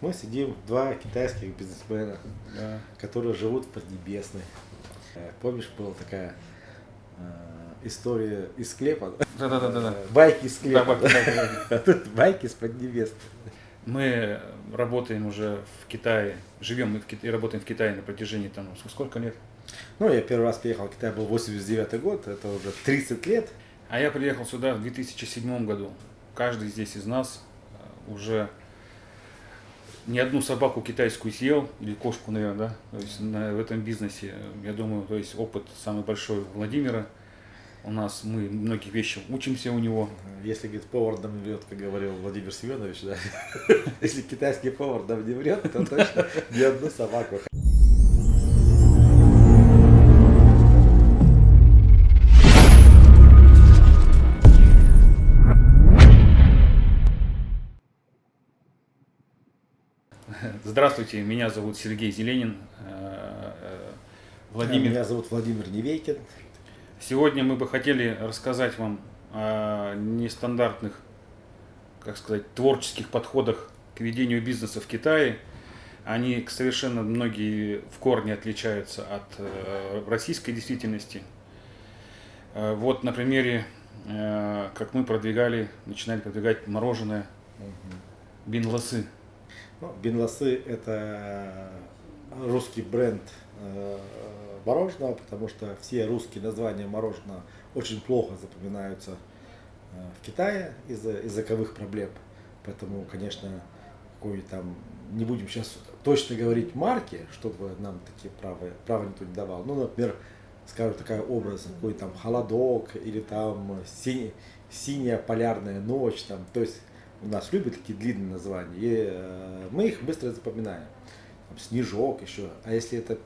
Мы сидим, два китайских бизнесмена, Да. которые живут в Поднебесной. Э, Помнишь, была такая э, история из склепа? Да-да-да-да. Э, Байки из склепа. да, да, да. А тут байки с Поднебесной. Мы работаем уже в Китае, живем мы в Китае, работаем в Китае на протяжении там ск- сколько лет? Ну, я первый раз приехал в Китай, был 89 год, это уже 30 лет. А я приехал сюда в 2007 году. Каждый здесь из нас э, уже не одну собаку китайскую съел, или кошку, наверное, да? То есть на- в этом бизнесе, я думаю, то есть опыт самый большой Владимира. У нас мы многие вещи учимся у него. Если, говорит, повар не врет, как говорил Владимир Семенович, да? Если китайский повар нам не врет, то точно ни одну собаку. Здравствуйте, меня зовут Сергей Зеленин. Э, э, Владимир, Меня зовут Владимир Невейкин. Сегодня мы бы хотели рассказать вам о нестандартных, как сказать, творческих подходах к ведению бизнеса в Китае. Они совершенно многие в корне отличаются от э, российской действительности. Вот на примере, как мы продвигали, начинали продвигать мороженое бин-лосы. Ну, Бенласы – это русский бренд э, мороженого, потому что все русские названия мороженого очень плохо запоминаются э, в Китае из-за языковых проблем. Поэтому, конечно, какой там, не будем сейчас точно говорить марки, чтобы нам такие права, права никто не давал. Ну, например, скажем, такая образ, какой там холодок или там синий, синяя полярная ночь, там, то есть нас любят такие длинные названия, и э, мы их быстро запоминаем. Там, снежок еще. А если это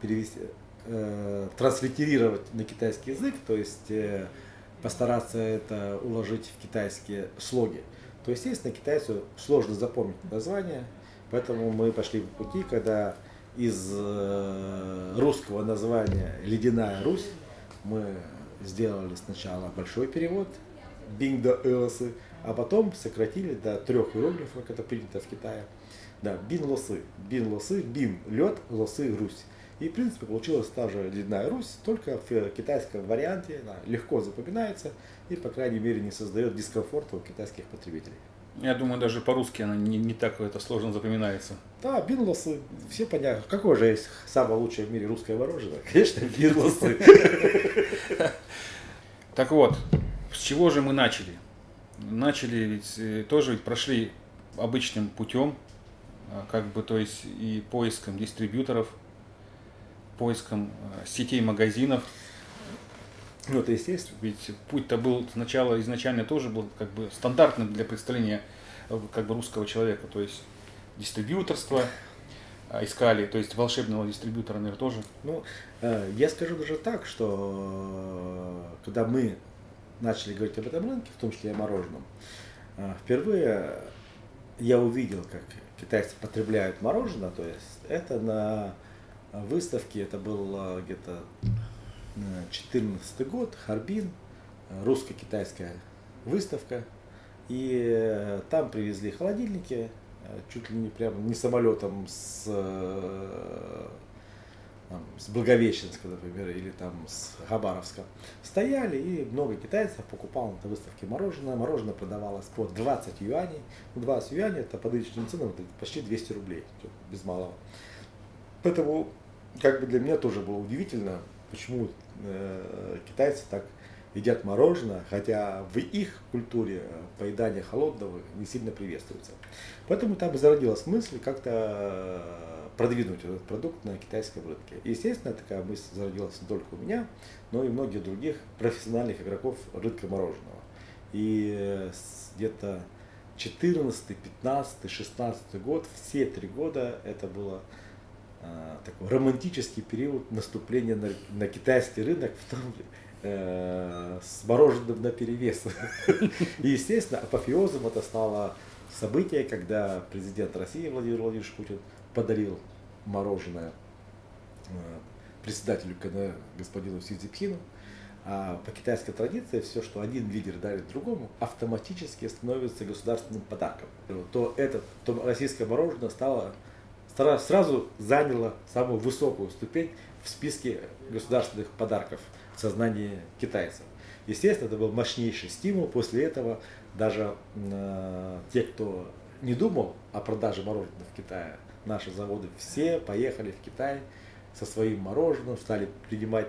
перевести, э, транслитерировать на китайский язык, то есть э, постараться это уложить в китайские слоги, то, естественно, китайцу сложно запомнить название, поэтому мы пошли по пути, когда из э, русского названия «Ледяная Русь» мы сделали сначала большой перевод «Бинг да Элосы», а потом сократили до трех иероглифов, как это принято в Китае. Да, бин лосы, бин лед, лосы Русь. И в принципе получилась та же ледяная Русь, только в китайском варианте она легко запоминается и по крайней мере не создает дискомфорта у китайских потребителей. Я думаю, даже по-русски она не, не так это сложно запоминается. Да, бин лосы, все понятно. Какое же есть самое лучшее в мире русское мороженое? Конечно, бин лосы. Так вот, с чего же мы начали? Начали ведь э, тоже ведь прошли обычным путем, а, как бы, то есть и поиском дистрибьюторов, поиском э, сетей магазинов. Ну, это естественно. Ведь путь-то был сначала изначально тоже был как бы стандартным для представления э, как бы русского человека, то есть дистрибьюторство а, искали, то есть волшебного дистрибьютора, наверное, тоже. Ну, я скажу даже так, что когда мы начали говорить об этом рынке, в том числе и о мороженом, э, впервые я увидел, как китайцы потребляют мороженое, то есть это на выставке, это был э, где-то 14 год, Харбин, э, русско-китайская выставка, и э, там привезли холодильники, э, чуть ли не прямо не самолетом с э, с Благовещенска, например, или там с Хабаровска, стояли, и много китайцев покупало на выставке мороженое. Мороженое продавалось по 20 юаней. Ну, 20 юаней это по нынешним ценам почти 200 рублей, без малого. Поэтому, как бы для меня тоже было удивительно, почему э, китайцы так едят мороженое, хотя в их культуре поедание холодного не сильно приветствуется. Поэтому там и зародилась мысль как-то продвинуть этот продукт на китайском рынке. Естественно, такая мысль зародилась не только у меня, но и многих других профессиональных игроков рынка мороженого. И э, где-то 14, 15, 16 год, все три года это было э, такой романтический период наступления на, на китайский рынок, в том э, с мороженым на перевес. И, естественно, апофеозом это стало событие, когда президент России Владимир Владимирович Путин подарил мороженое э, председателю КНР господину Си Цзипхину. А по китайской традиции все, что один лидер дарит другому, автоматически становится государственным подарком. То, это, то российское мороженое стало, сразу заняло самую высокую ступень в списке государственных подарков в сознании китайцев. Естественно, это был мощнейший стимул. После этого даже э, те, кто не думал о продаже мороженого в Китае, наши заводы все поехали в Китай со своим мороженым, стали принимать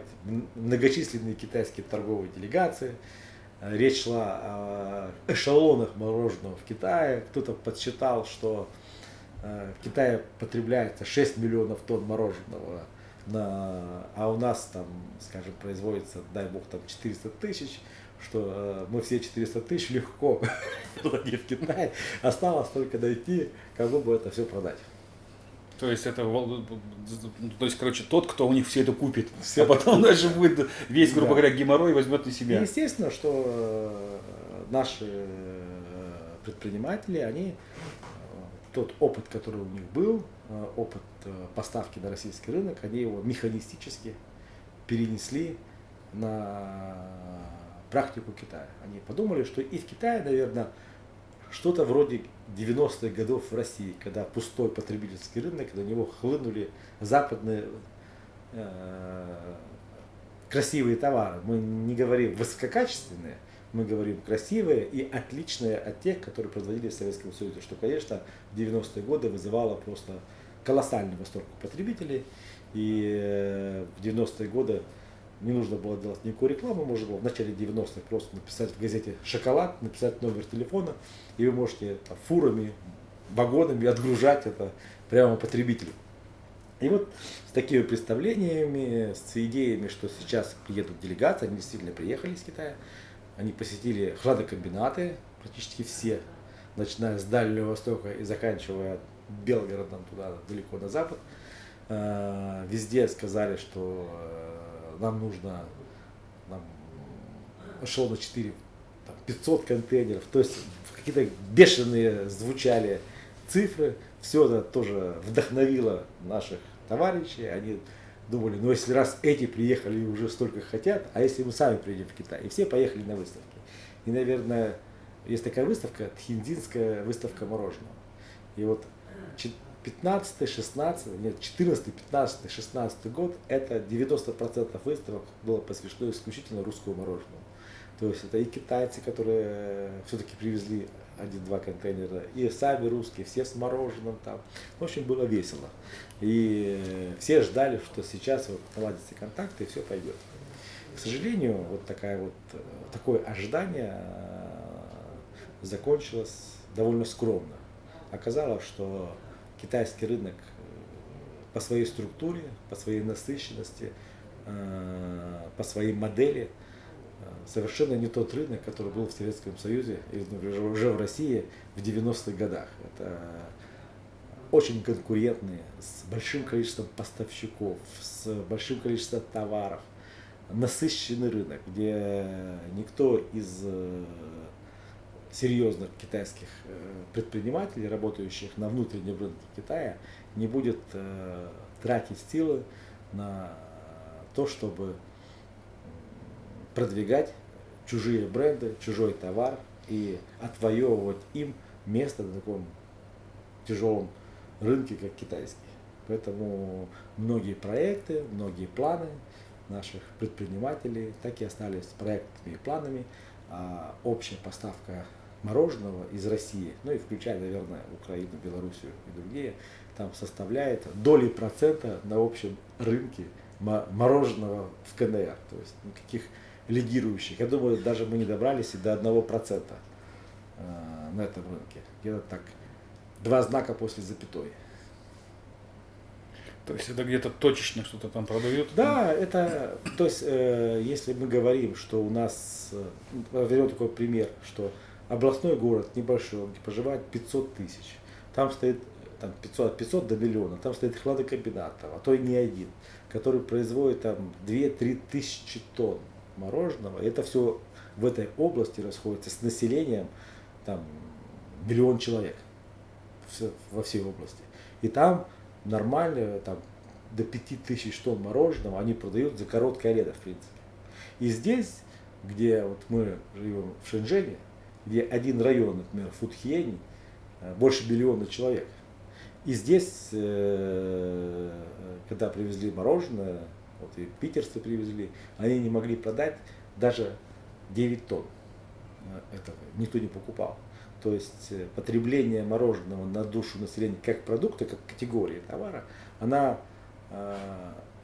многочисленные китайские торговые делегации. Э, речь шла о эшелонах мороженого в Китае. Кто-то подсчитал, что э, в Китае потребляется 6 миллионов тонн мороженого, на, а у нас там, скажем, производится, дай бог, там 400 тысяч, что э, мы все 400 тысяч легко продадим в Китай. Осталось только дойти, кому бы это все продать. То есть это, то есть, короче, тот, кто у них все это купит, все а потом дальше будет весь, грубо да. говоря, геморрой возьмет на себя. И естественно, что э, наши э, предприниматели, они э, тот опыт, который у них был, опыт поставки на российский рынок, они его механистически перенесли на практику Китая. Они подумали, что и в Китае, наверное, что-то вроде 90-х годов в России, когда пустой потребительский рынок, на него хлынули западные э, красивые товары. Мы не говорим высококачественные, мы говорим красивые и отличные от тех, которые производились в Советском Союзе, что, конечно, в 90-е годы вызывало просто колоссальный восторг у потребителей. И э, в 90-е годы не нужно было делать никакую рекламу, можно было в начале 90-х просто написать в газете «Шоколад», написать номер телефона, и вы можете там, фурами, вагонами отгружать это прямо потребителю. И вот с такими представлениями, с идеями, что сейчас приедут делегации, они действительно приехали из Китая, они посетили хладокомбинаты, практически все, начиная с Дальнего Востока и заканчивая Белгородом туда, далеко на запад. Э, везде сказали, что э, нам нужно нам шло на 4, там, 500 контейнеров, то есть какие-то бешеные звучали цифры, все это тоже вдохновило наших товарищей, они думали, ну если раз эти приехали и уже столько хотят, а если мы сами приедем в Китай, и все поехали на выставки. И, наверное, есть такая выставка, Тхиндинская выставка мороженого. И вот 15, 16, нет, 14, 15, 16 год, это 90% выставок было посвящено исключительно русскому мороженому. То есть это и китайцы, которые все-таки привезли один-два контейнера, и сами русские, все с мороженым там. В общем, было весело. И все ждали, что сейчас вот наладятся контакты и все пойдет. К сожалению, вот такая вот, такое ожидание э, закончилось довольно скромно. Оказалось, что китайский рынок э, по своей структуре, по своей насыщенности, э, по своей модели э, совершенно не тот рынок, который был в Советском Союзе или уже в России в 90-х годах. Это очень конкурентные, с большим количеством поставщиков, с большим количеством товаров, насыщенный рынок, где никто из серьезных китайских э, предпринимателей, работающих на внутреннем рынке Китая, не будет э, тратить силы на то, чтобы продвигать чужие бренды, чужой товар и отвоевывать им место на таком тяжелом рынке, как китайский. Поэтому многие проекты, многие планы наших предпринимателей так и остались проектами и планами. А общая поставка мороженого из России, ну и включая, наверное, Украину, Белоруссию и другие, там составляет доли процента на общем рынке мороженого в КНР. То есть никаких лидирующих. Я думаю, даже мы не добрались и до одного процента э, на этом рынке. Где-то так, два знака после запятой. То есть это где-то точечно что-то там продают? Да, это, то есть, э, если мы говорим, что у нас, э, возьмем такой пример, что областной город небольшой, где проживает 500 тысяч. Там стоит там 500, от 500 до миллиона, там стоит хладокомбинат, а то и не один, который производит там 2-3 тысячи тонн мороженого. И это все в этой области расходится с населением там, миллион человек во всей области. И там нормально там, до 5 тысяч тонн мороженого они продают за короткое лето, в принципе. И здесь, где вот мы живем в Шэньчжэне, где один район, например, Фудхиени, э, больше миллиона человек. И здесь, э, когда привезли мороженое, вот и питерцы привезли, они не могли продать даже 9 тонн э, этого, никто не покупал. То есть потребление мороженого на душу населения как продукта, как категории товара, она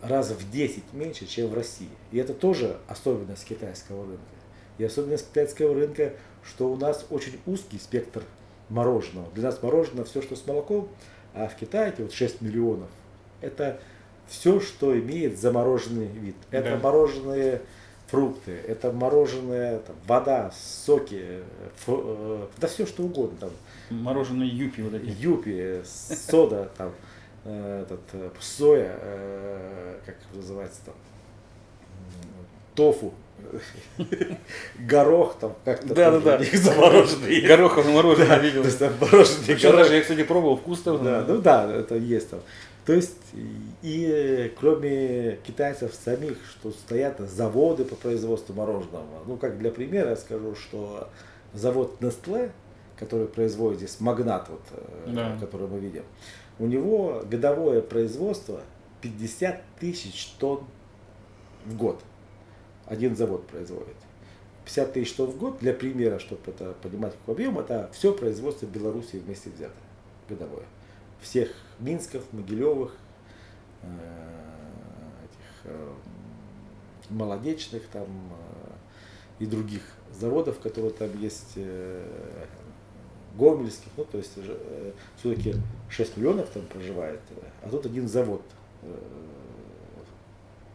раз в 10 меньше, чем в России. И это тоже особенность китайского рынка. И особенность китайского рынка, что у нас очень узкий спектр мороженого. Для нас мороженое все, что с молоком, а в Китае эти вот 6 миллионов, это все, что имеет замороженный вид. Это да. мороженые фрукты, это мороженое, там, вода, соки, фу, э, да все что угодно. Там. Мороженые юпи вот эти. Юпи, сода, там, э, этот, э, соя, э, как называется там, тофу, горох там как-то да, да, да. замороженный. Гороховое мороженое да, видел. То есть там мороженое горох. я, кстати, пробовал, вкусно. Да, ну да, это есть там. То есть, и кроме китайцев самих, что стоят заводы по производству мороженого. Ну, как для примера я скажу, что завод Nestle, который производит здесь магнат, вот, э, да. который мы видим, у него годовое производство 50 тысяч тонн в год один завод производит. 50 тысяч тонн в год, для примера, чтобы это понимать какой объем, это все производство Беларуси вместе взято, годовое. Всех Минсков, Могилевых, э, этих э, молодечных там э, и других заводов, которые там есть, гомельских, ну то есть все-таки 6 миллионов там проживает, а тут один завод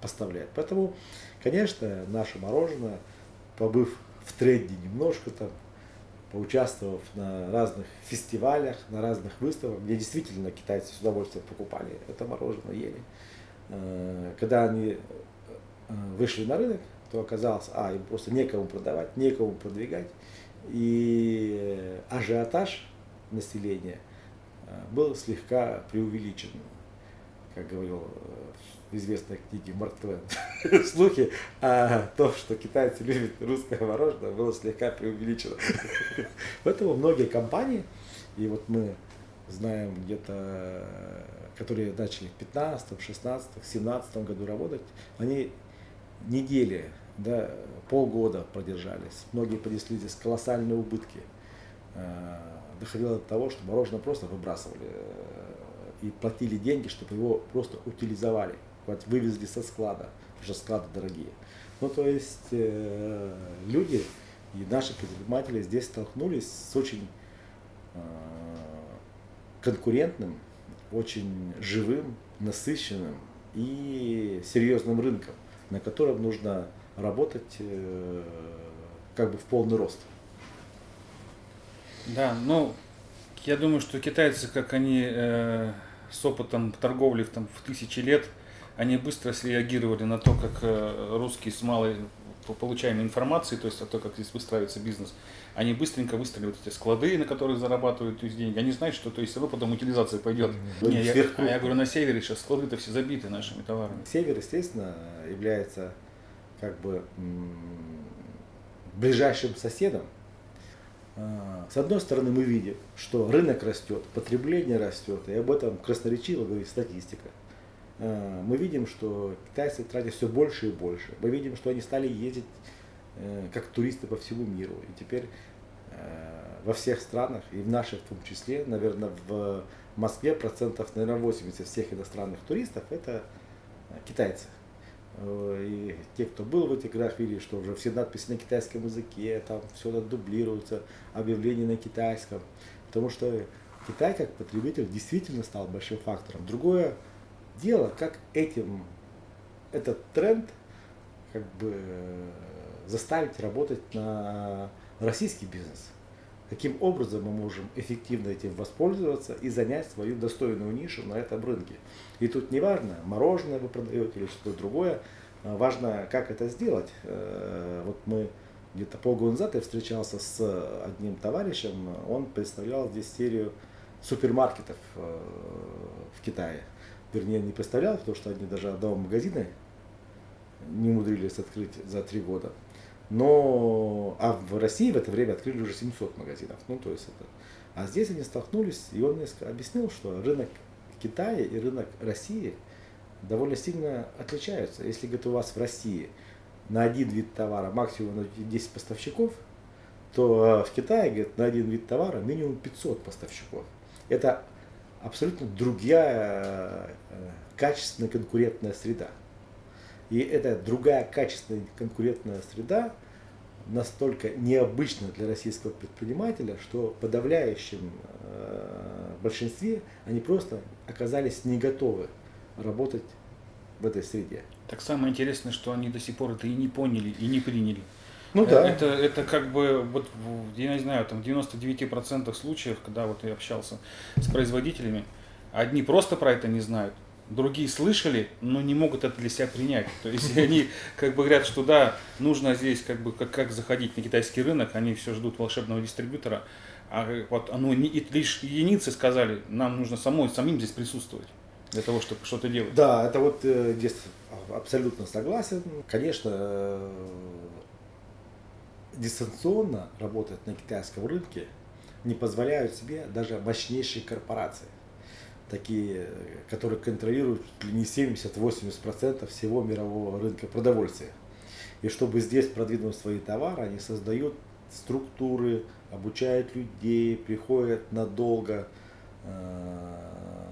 поставляет. Поэтому Конечно, наше мороженое, побыв в тренде немножко там, поучаствовав на разных фестивалях, на разных выставках, где действительно китайцы с удовольствием покупали это мороженое, ели. Э, когда они э, вышли на рынок, то оказалось, а, им просто некому продавать, некому продвигать. И ажиотаж населения э, был слегка преувеличен, как говорил известной книге Марк Твен, слухи о том, что китайцы любят русское мороженое, было слегка преувеличено. Поэтому многие компании, и вот мы знаем где-то, которые начали в 15, 16, 17 году работать, они недели, да, полгода продержались. Многие понесли здесь колоссальные убытки. Э, доходило до того, что мороженое просто выбрасывали э, и платили деньги, чтобы его просто утилизовали вот вывезли со склада, что склады дорогие. Ну, то есть э, люди и наши предприниматели здесь столкнулись с очень э, конкурентным, очень живым, насыщенным и серьезным рынком, на котором нужно работать э, как бы в полный рост. Да, ну, я думаю, что китайцы, как они э, с опытом торговли там, в тысячи лет, они быстро среагировали на то, как э, русские с малой получаемой информацией, то есть о том, как здесь выстраивается бизнес, они быстренько выстроили вот эти склады, на которых зарабатывают то есть, деньги. Они знают, что то есть равно потом утилизация пойдет. Не, я, а я говорю, на севере сейчас склады-то все забиты нашими товарами. Север, естественно, является как бы ближайшим соседом. А, с одной стороны, мы видим, что рынок растет, потребление растет, и об этом красноречиво говорит статистика. Э, мы видим, что китайцы тратят все больше и больше. Мы видим, что они стали ездить э, как туристы по всему миру. И теперь э, во всех странах, и в наших в том числе, наверное, в Москве процентов, наверное, 80 всех иностранных туристов это китайцы. И те, кто был в этих городах, видели, что уже все надписи на китайском языке, там все дублируется, объявления на китайском. Потому что Китай как потребитель действительно стал большим фактором. Другое дело, как этим, этот тренд как бы заставить работать на российский бизнес. Каким образом мы можем эффективно этим воспользоваться и занять свою достойную нишу на этом рынке. И тут не важно, мороженое вы продаете или что-то другое, а важно, как это сделать. Э, вот мы где-то полгода назад я встречался с одним товарищем, он представлял здесь серию супермаркетов э, в Китае вернее, не представлял, потому что они даже одного магазина не умудрились открыть за три года. Но, а в России в это время открыли уже 700 магазинов. Ну, то есть это, а здесь они столкнулись, и он мне объяснил, что рынок Китая и рынок России довольно сильно отличаются. Если, говорит, у вас в России на один вид товара максимум 10 поставщиков, то э, в Китае, говорит, на один вид товара минимум 500 поставщиков. Это абсолютно другая э, качественная конкурентная среда. И эта другая качественная конкурентная среда настолько необычна для российского предпринимателя, что в подавляющем э, большинстве они просто оказались не готовы работать в этой среде. Так самое интересное, что они до сих пор это и не поняли, и не приняли. Ну да. Это, это как бы, вот, я не знаю, там в 99% случаев, когда вот я общался с производителями, одни просто про это не знают, другие слышали, но не могут это для себя принять. То есть они как бы говорят, что да, нужно здесь как бы как, как заходить на китайский рынок, они все ждут волшебного дистрибьютора, а вот оно не, лишь единицы сказали, нам нужно самой, самим здесь присутствовать для того, чтобы что-то делать. Да, это вот э, здесь абсолютно согласен. Конечно, э, дистанционно работать на китайском рынке не позволяют себе даже мощнейшие корпорации такие, которые контролируют не 70-80% всего мирового рынка продовольствия. И чтобы здесь продвинуть свои товары, они создают структуры, обучают людей, приходят надолго, э,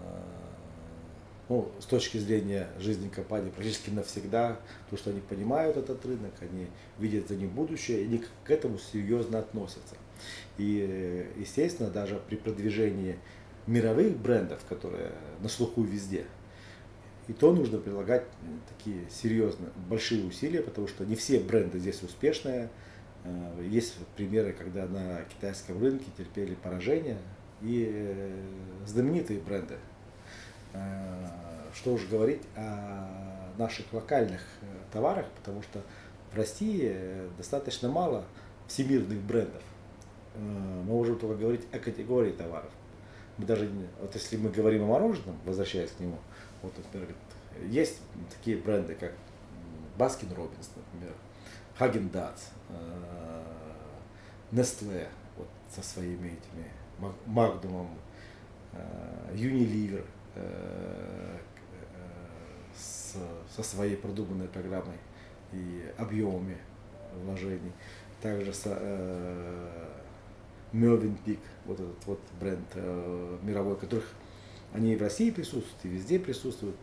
ну, с точки зрения жизни компании практически навсегда, потому что они понимают этот рынок, они видят за ним будущее, и они к этому серьезно относятся. И, естественно, даже при продвижении мировых брендов, которые на слуху везде, и то нужно прилагать такие серьезные, большие усилия, потому что не все бренды здесь успешные. Э, есть примеры, когда на китайском рынке терпели поражение и э, знаменитые бренды. Э, что уж говорить о наших локальных товарах, потому что в России достаточно мало всемирных брендов. Мы можем только говорить о категории товаров мы даже, вот если мы говорим о мороженом, возвращаясь к нему, вот, например, есть такие бренды, как Baskin Robbins, например, Häagen-Dazs, Nestle вот, со своими этими Магдумом, Unilever э, с, со своей продуманной программой и объемами вложений. Также со, э, Пик, вот этот вот бренд э, мировой, которых они и в России присутствуют, и везде присутствуют,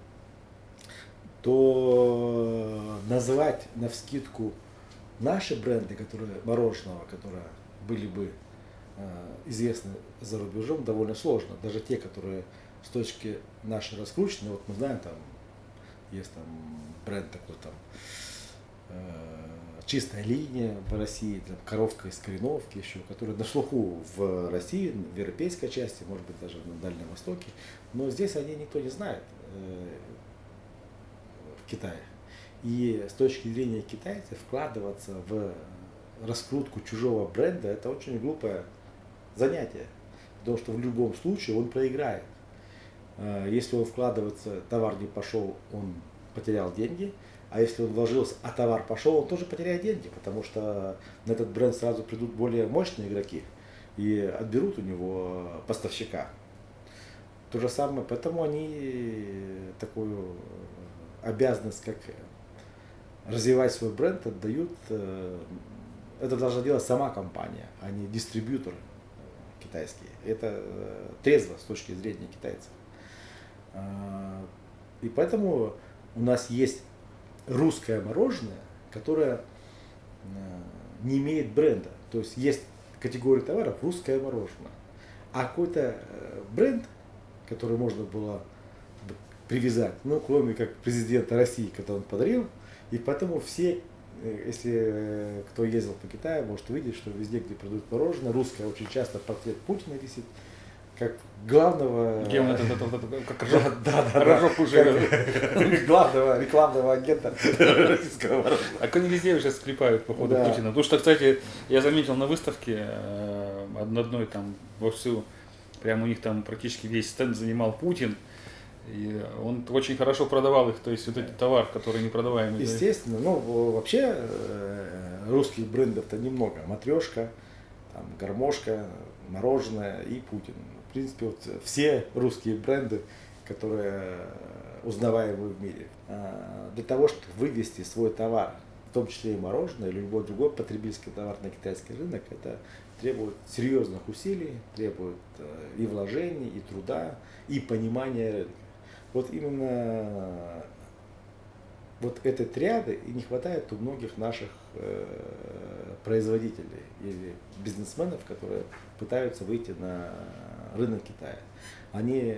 то называть на вскидку наши бренды, которые мороженого, которые были бы э, известны за рубежом, довольно сложно. Даже те, которые с точки нашей раскручены, вот мы знаем, там есть там бренд такой там э, чистая линия в России, там, коровка из Кореновки еще, которая на слуху в России, в европейской части, может быть даже на Дальнем Востоке, но здесь они никто не знает э, в Китае. И с точки зрения китайцев вкладываться в раскрутку чужого бренда это очень глупое занятие, потому что в любом случае он проиграет. Э, если он вкладывается, товар не пошел, он потерял деньги – а если он вложился, а товар пошел, он тоже потеряет деньги, потому что на этот бренд сразу придут более мощные игроки и отберут у него поставщика. То же самое, поэтому они такую обязанность, как развивать свой бренд, отдают. Э, это должна делать сама компания, а не дистрибьютор китайский. Это э, трезво с точки зрения китайцев. А, и поэтому у нас есть русское мороженое, которое э, не имеет бренда. То есть есть категория товаров русское мороженое. А какой-то э, бренд, который можно было привязать, ну, кроме как президента России, который он подарил, и поэтому все, э, если кто ездил по Китаю, может увидеть, что везде, где продают мороженое, русское очень часто портрет Путина висит, как главного... Он это, это, это, как рожок, да, да, рожок уже. Главного рекламного агента российского А они везде сейчас склепают по ходу Путина. Потому что, кстати, я заметил на выставке э, одной там во всю, прямо у них там практически весь стенд занимал Путин. И он очень хорошо продавал их, то есть вот этот товар, который не продаваемый. Естественно, ну вообще э, русских брендов-то немного. Матрешка, там, гармошка, мороженое и Путин. В принципе, вот все русские бренды, которые узнаваемые в мире. А, для того, чтобы вывести свой товар, в том числе и мороженое или любой другой потребительский товар на китайский рынок, это требует серьезных усилий, требует э, и вложений, и труда, и понимания рынка. Вот именно вот этой триады и не хватает у многих наших э, производителей или бизнесменов, которые пытаются выйти на рынок Китая. Они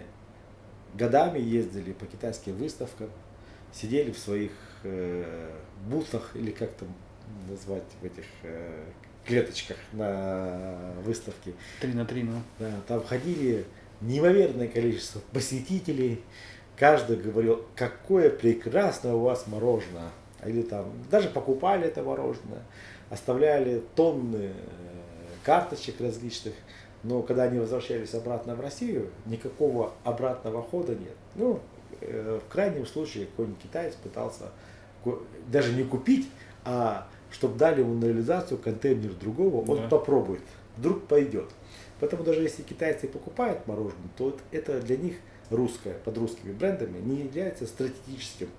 годами ездили по китайским выставкам, сидели в своих э, бутах или как там назвать в этих э, клеточках на выставке. Три на три, ну. Да, там ходили неимоверное количество посетителей. Каждый говорил, какое прекрасное у вас мороженое. Или там даже покупали это мороженое, оставляли тонны э, карточек различных. Но когда они возвращались обратно в Россию, никакого обратного хода нет. Ну, э, в крайнем случае какой-нибудь китаец пытался даже не купить, а чтобы дали ему на реализацию контейнер другого, он да. попробует, вдруг пойдет. Поэтому даже если китайцы покупают мороженое, то это для них русское, под русскими брендами, не является стратегическим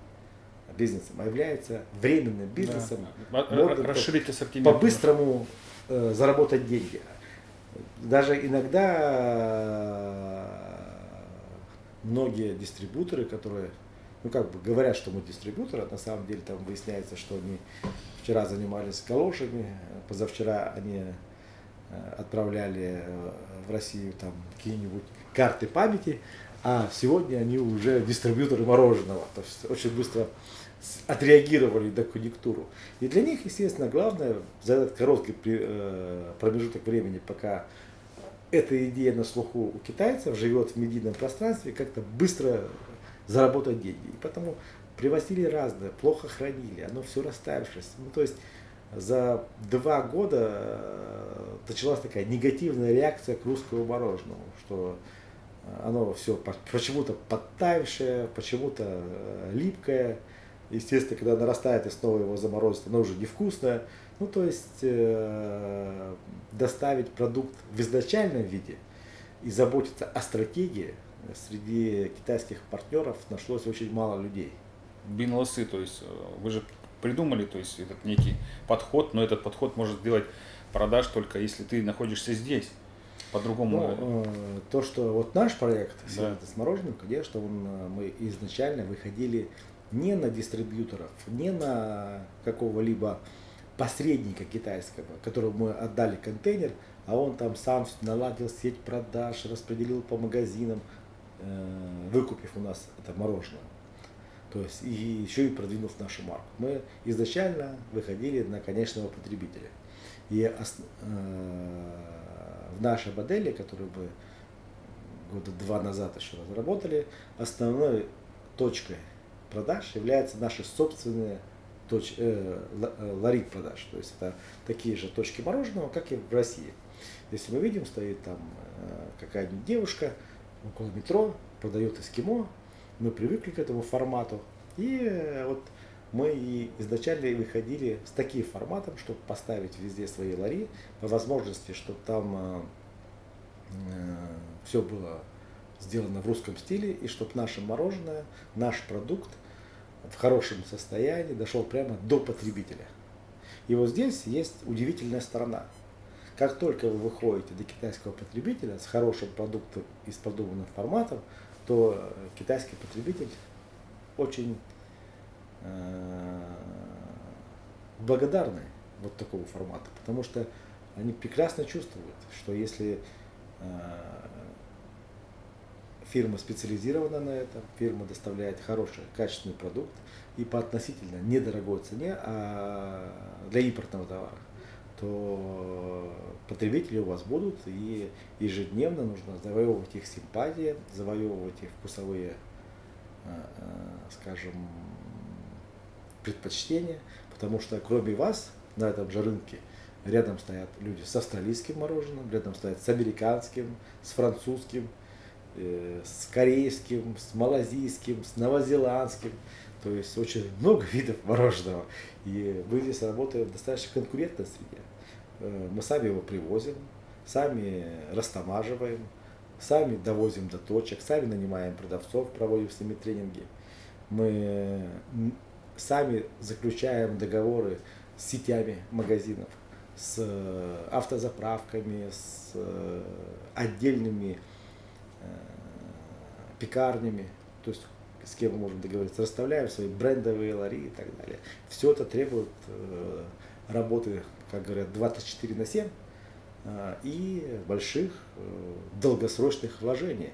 бизнесом, а является временным бизнесом. Да. Расширить ассортимент. По-быстрому э, заработать деньги. Даже иногда э, многие дистрибуторы, которые ну как бы говорят, что мы дистрибьюторы, а на самом деле там выясняется, что они вчера занимались галошами, позавчера они э, отправляли э, в Россию там какие-нибудь карты памяти, а сегодня они уже дистрибьюторы мороженого, то есть очень быстро отреагировали на конъюнктуру. И для них, естественно, главное за этот короткий э, промежуток времени, пока эта идея на слуху у китайцев живет в медийном пространстве, как-то быстро заработать деньги. И потому привозили разное, плохо хранили, оно все расставившись. Ну, то есть за два года э, началась такая негативная реакция к русскому мороженому, что оно все почему-то подтаявшее, почему-то э, липкое. Естественно, когда нарастает и снова его заморозить, оно уже невкусное. Ну, то есть э, доставить продукт в изначальном виде и заботиться о стратегии среди китайских партнеров нашлось очень мало людей. Бинлосы, то есть э, вы же придумали, то есть этот некий подход, но этот подход может сделать продаж только если ты находишься здесь. По-другому. Ну, э, то, что вот наш проект да. с мороженым, конечно, он, э, мы изначально выходили не на дистрибьюторов, не на какого-либо посредника китайского, которому мы отдали контейнер, а он там сам наладил сеть продаж, распределил по магазинам, Э, выкупив у нас это мороженое. То есть и еще и продвинув нашу марку. Мы изначально выходили на конечного потребителя. И э, в нашей модели, которую мы года два назад еще разработали, основной точкой продаж является наши собственные точ, э, э ларит продаж. То есть это такие же точки мороженого, как и в России. Если мы видим, стоит там э, какая-нибудь девушка, около метро, продает эскимо. Мы привыкли к этому формату. И э, вот мы изначально выходили с таким форматом, чтобы поставить везде свои лари, по возможности, чтобы там все было сделано в русском стиле, и чтобы наше мороженое, наш продукт в хорошем состоянии дошел прямо до потребителя. И вот здесь есть удивительная сторона. Как только вы выходите до китайского потребителя с хорошим продуктом из продуманных форматов, то китайский потребитель очень э, благодарный вот такого формата, потому что они прекрасно чувствуют, что если э, фирма специализирована на этом, фирма доставляет хороший, качественный продукт и по относительно недорогой цене а для импортного товара, то потребители у вас будут, и ежедневно нужно завоевывать их симпатии, завоевывать их вкусовые, э, э, скажем, предпочтения, потому что кроме вас на этом же рынке рядом стоят люди с австралийским мороженым, рядом стоят с американским, с французским, э, с корейским, с малазийским, с новозеландским. То есть очень много видов мороженого. И мы здесь работаем в достаточно конкурентной среде. Э, мы сами его привозим, сами растамаживаем, сами довозим до точек, сами нанимаем продавцов, проводим с ними тренинги. Мы сами заключаем договоры с сетями магазинов, с э, автозаправками, с э, отдельными пекарнями, то есть с кем мы можем договориться, расставляем свои брендовые лари и так далее. Все это требует работы, как говорят, 24 на 7 а, и больших э, долгосрочных вложений,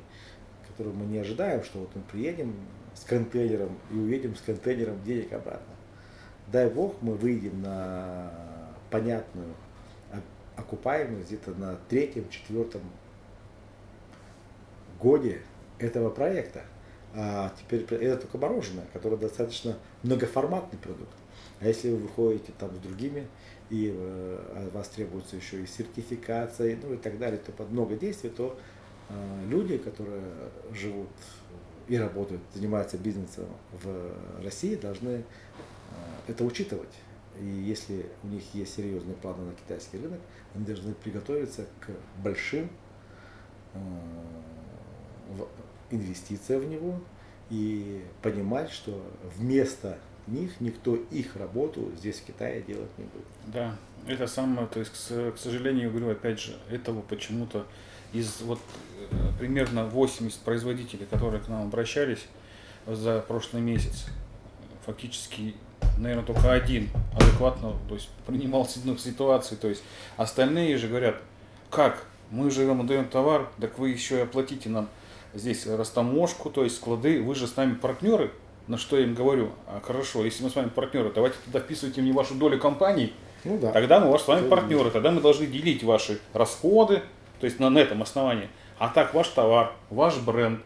которые мы не ожидаем, что вот мы приедем с контейнером и уедем с контейнером денег обратно. Дай бог, мы выйдем на понятную окупаемость где-то на третьем, четвертом годе этого проекта. А теперь это только мороженое, которое достаточно многоформатный продукт. А если вы выходите там с другими, и э, от вас требуется еще и сертификация, ну и так далее, то под много действий, то э, люди, которые живут и работают, занимаются бизнесом в России, должны э, это учитывать. И если у них есть серьезные планы на китайский рынок, они должны приготовиться к большим инвестициям в него и понимать, что вместо них никто их работу здесь в Китае делать не будет. Да, это самое, то есть, к, сожалению, говорю, опять же, этого почему-то из вот э, примерно 80 производителей, которые к нам обращались за прошлый месяц, фактически, наверное, только один адекватно то есть, принимал ситуацию, то есть остальные же говорят, как, мы же вам даем товар, так вы еще и оплатите нам здесь растаможку, то есть склады, вы же с нами партнеры, на что я им говорю, а, хорошо, если мы с вами партнеры, давайте тогда вписывайте мне вашу долю компаний, ну, да. тогда мы ваш, с вами Это партнеры, есть. тогда мы должны делить ваши расходы, то есть на, на этом основании. А так ваш товар, ваш бренд,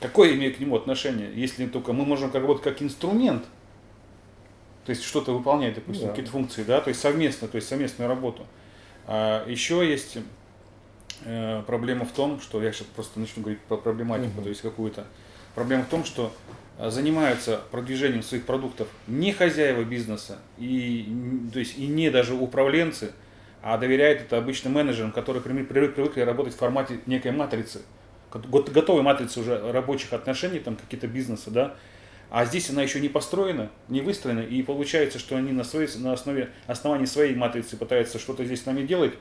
какое имеет к нему отношение, если только мы можем как вот как инструмент, то есть что-то выполнять, допустим, да. какие-то функции, да, то есть совместно, то есть совместную работу. А еще есть проблема в том, что я сейчас просто начну говорить про проблематику, угу. то есть какую-то. Проблема в том, что Э, занимаются продвижением своих продуктов не хозяева бизнеса и, то есть, и не даже управленцы, а доверяют это обычным менеджерам, которые привыкли, привыкли работать в формате некой матрицы, готовой матрицы уже рабочих отношений, там какие-то бизнеса, да, а здесь она еще не построена, не выстроена, и получается, что они на, своей, на основе, основании своей матрицы пытаются что-то здесь с нами делать,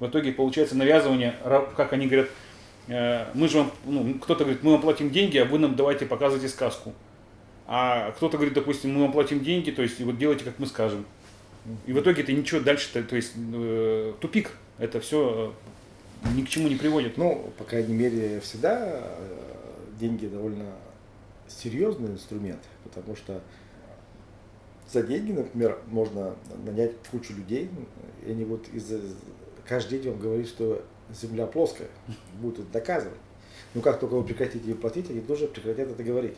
в итоге получается навязывание, как они говорят, Э, мы же вам, ну, кто-то говорит, мы вам платим деньги, а вы нам давайте показывайте сказку. А кто-то говорит, допустим, мы вам платим деньги, то есть вот делайте, как мы скажем. И в итоге это ничего дальше, -то, то есть э, тупик, это все э, ни к чему не приводит. Ну, по крайней мере, всегда деньги довольно серьезный инструмент, потому что за деньги, например, можно нанять кучу людей, и они вот из каждый день вам говорит, что земля плоская, будут это доказывать. Но как только вы прекратите ее платить, они тоже прекратят это говорить.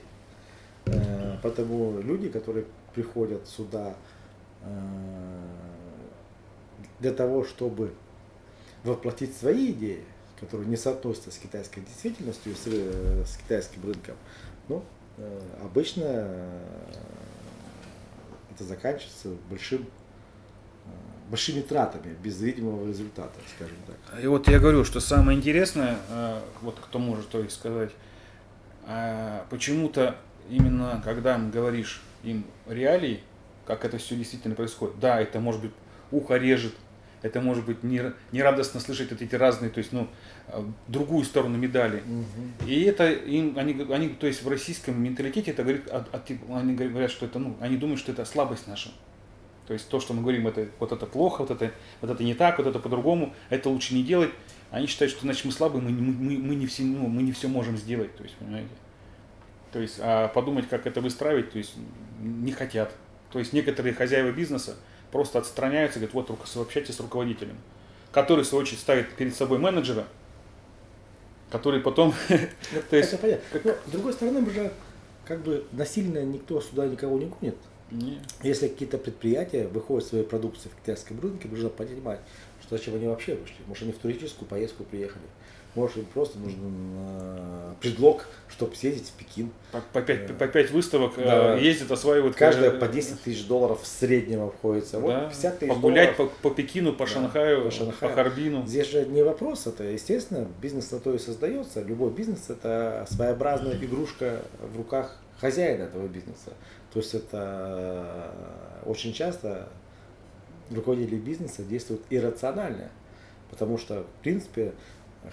Э, поэтому люди, которые приходят сюда э, для того, чтобы воплотить свои идеи, которые не соотносятся с китайской действительностью, с, э, с китайским рынком, ну, обычно это заканчивается большим большими тратами, без видимого результата, скажем так. И вот я говорю, что самое интересное, э, вот кто может то есть сказать, э, почему-то именно когда говоришь им реалии, как это все действительно происходит, да, это может быть ухо режет, это может быть нерадостно слышать эти разные, то есть, ну, э, другую сторону медали. Угу. И это им, они, они, то есть в российском менталитете это говорит, от, от, они говорят, что это, ну, они думают, что это слабость наша. То есть то, что мы говорим, это вот это плохо, вот это, вот это не так, вот это по-другому, это лучше не делать. Они считают, что значит мы слабые, мы, мы, мы, не, все, ну, мы не все можем сделать. То есть, понимаете? То есть, а подумать, как это выстраивать, то есть не хотят. То есть некоторые хозяева бизнеса просто отстраняются, говорят, вот общайтесь с руководителем, который, в свою очередь, ставит перед собой менеджера, который потом... Ну, это понятно. Но, с другой стороны, уже как бы насильно никто сюда никого не гонит. Нет. Если какие-то предприятия выходят своей продукцией в китайском рынке, нужно понимать, что зачем они вообще вышли. Может, они в туристическую поездку приехали. может им просто нужен э, предлог, чтобы съездить в Пекин. По, по, пять, по выставок Да. э, ездят, осваивают. Каждая э, по 10 тысяч долларов в среднем обходится. Вот да, 50 тысяч Погулять долларов. по, по Пекину, по Да, Шанхаю, по по, Шанхаю. Харбину. Здесь же не вопрос, это естественно, бизнес на то и создается. Любой бизнес это своеобразная игрушка в руках хозяина этого бизнеса. То есть это э, очень часто руководители бизнеса действуют иррационально, потому что, в принципе,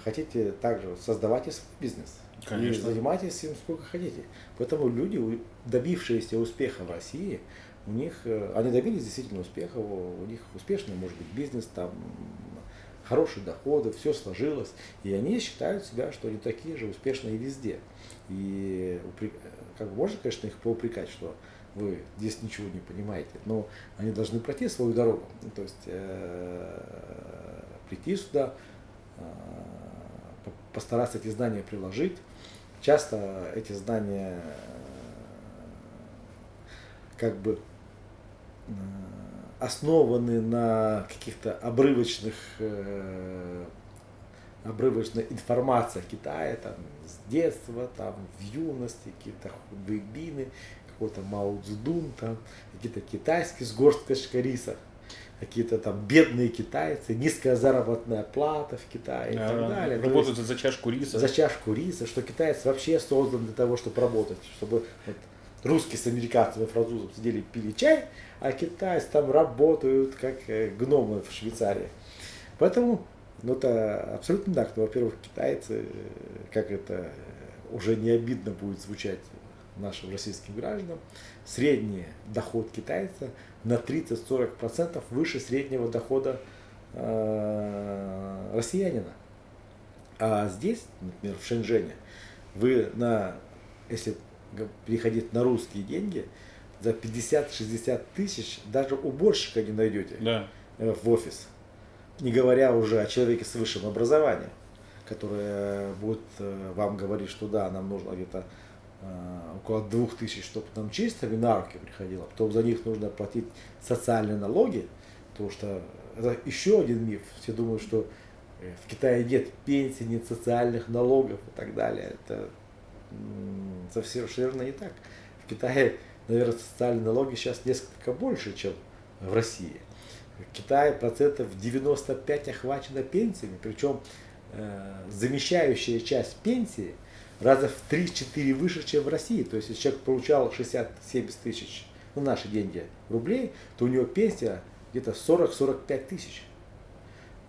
хотите также создавайте свой бизнес. Конечно. И занимайтесь им сколько хотите. Поэтому люди, добившиеся успеха в России, у них, э, они добились действительно успеха, у них успешный может быть бизнес, там хорошие доходы, все сложилось, и они считают себя, что они такие же успешные везде. И как можно, конечно, их поупрекать, что вы здесь ничего не понимаете, но они должны пройти свою дорогу, Ну, то есть э, прийти сюда, э, по- постараться эти знания приложить. Часто эти знания э, как бы основаны на каких-то обрывочных э, обрывочной информации о Китае, там, с детства, там, в юности, какие-то худбейбины, какой-то Мао Цзэдун, там, какие-то китайские с горсткой риса, какие-то там бедные китайцы, низкая заработная плата в Китае и так Да, далее. Работают есть за чашку риса. за чашку риса, что китаец вообще создан для того, чтобы работать, чтобы вот, русские с американцами и французом сидели пили чай, а китайцы там работают как э, гномы в Швейцарии. Поэтому, ну это абсолютно так. Ну, во-первых, китайцы, э, как это уже не обидно будет звучать нашим российским гражданам, средний доход китайца на 30-40% выше среднего дохода э, россиянина. А здесь, например, в Шэньчжэне, вы на, если переходить на русские деньги, за 50-60 тысяч даже уборщика не найдете Да. э, в офис. Не говоря уже о человеке с высшим образованием, который э, будет э, вам говорить, что да, нам нужно где-то э, около двух тысяч, чтобы нам чистыми на руки приходило. Потом за них нужно платить социальные налоги, потому что это еще один миф. Все думают, что э, в Китае нет пенсий, нет социальных налогов и так далее. Это совсем совершенно не так. В Китае, наверное, социальные налоги сейчас несколько больше, чем в России. В Китае процентов 95 охвачено пенсиями, причем э, замещающая часть пенсии раза в 3-4 выше, чем в России. То есть, если человек получал 60-70 тысяч, ну, наши деньги, рублей, то у него пенсия где-то 40-45 тысяч.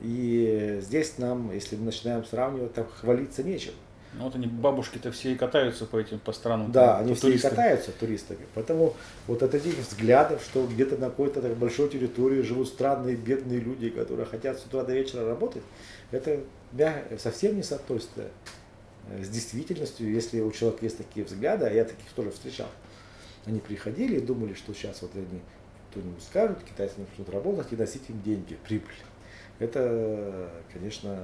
И здесь нам, если мы начинаем сравнивать, там хвалиться нечем. Ну вот они бабушки-то все и катаются по этим по странам. Да, по они все и туристам. катаются туристами. Поэтому вот от этих взглядов, что где-то на какой-то так большой территории живут странные бедные люди, которые хотят с утра до вечера работать, это мя- совсем не соотносится э, с действительностью, если у человека есть такие взгляды, а я таких тоже встречал. Они приходили и думали, что сейчас вот они кто-нибудь скажут, китайцы начнут работать и носить им деньги, прибыль. Это, конечно,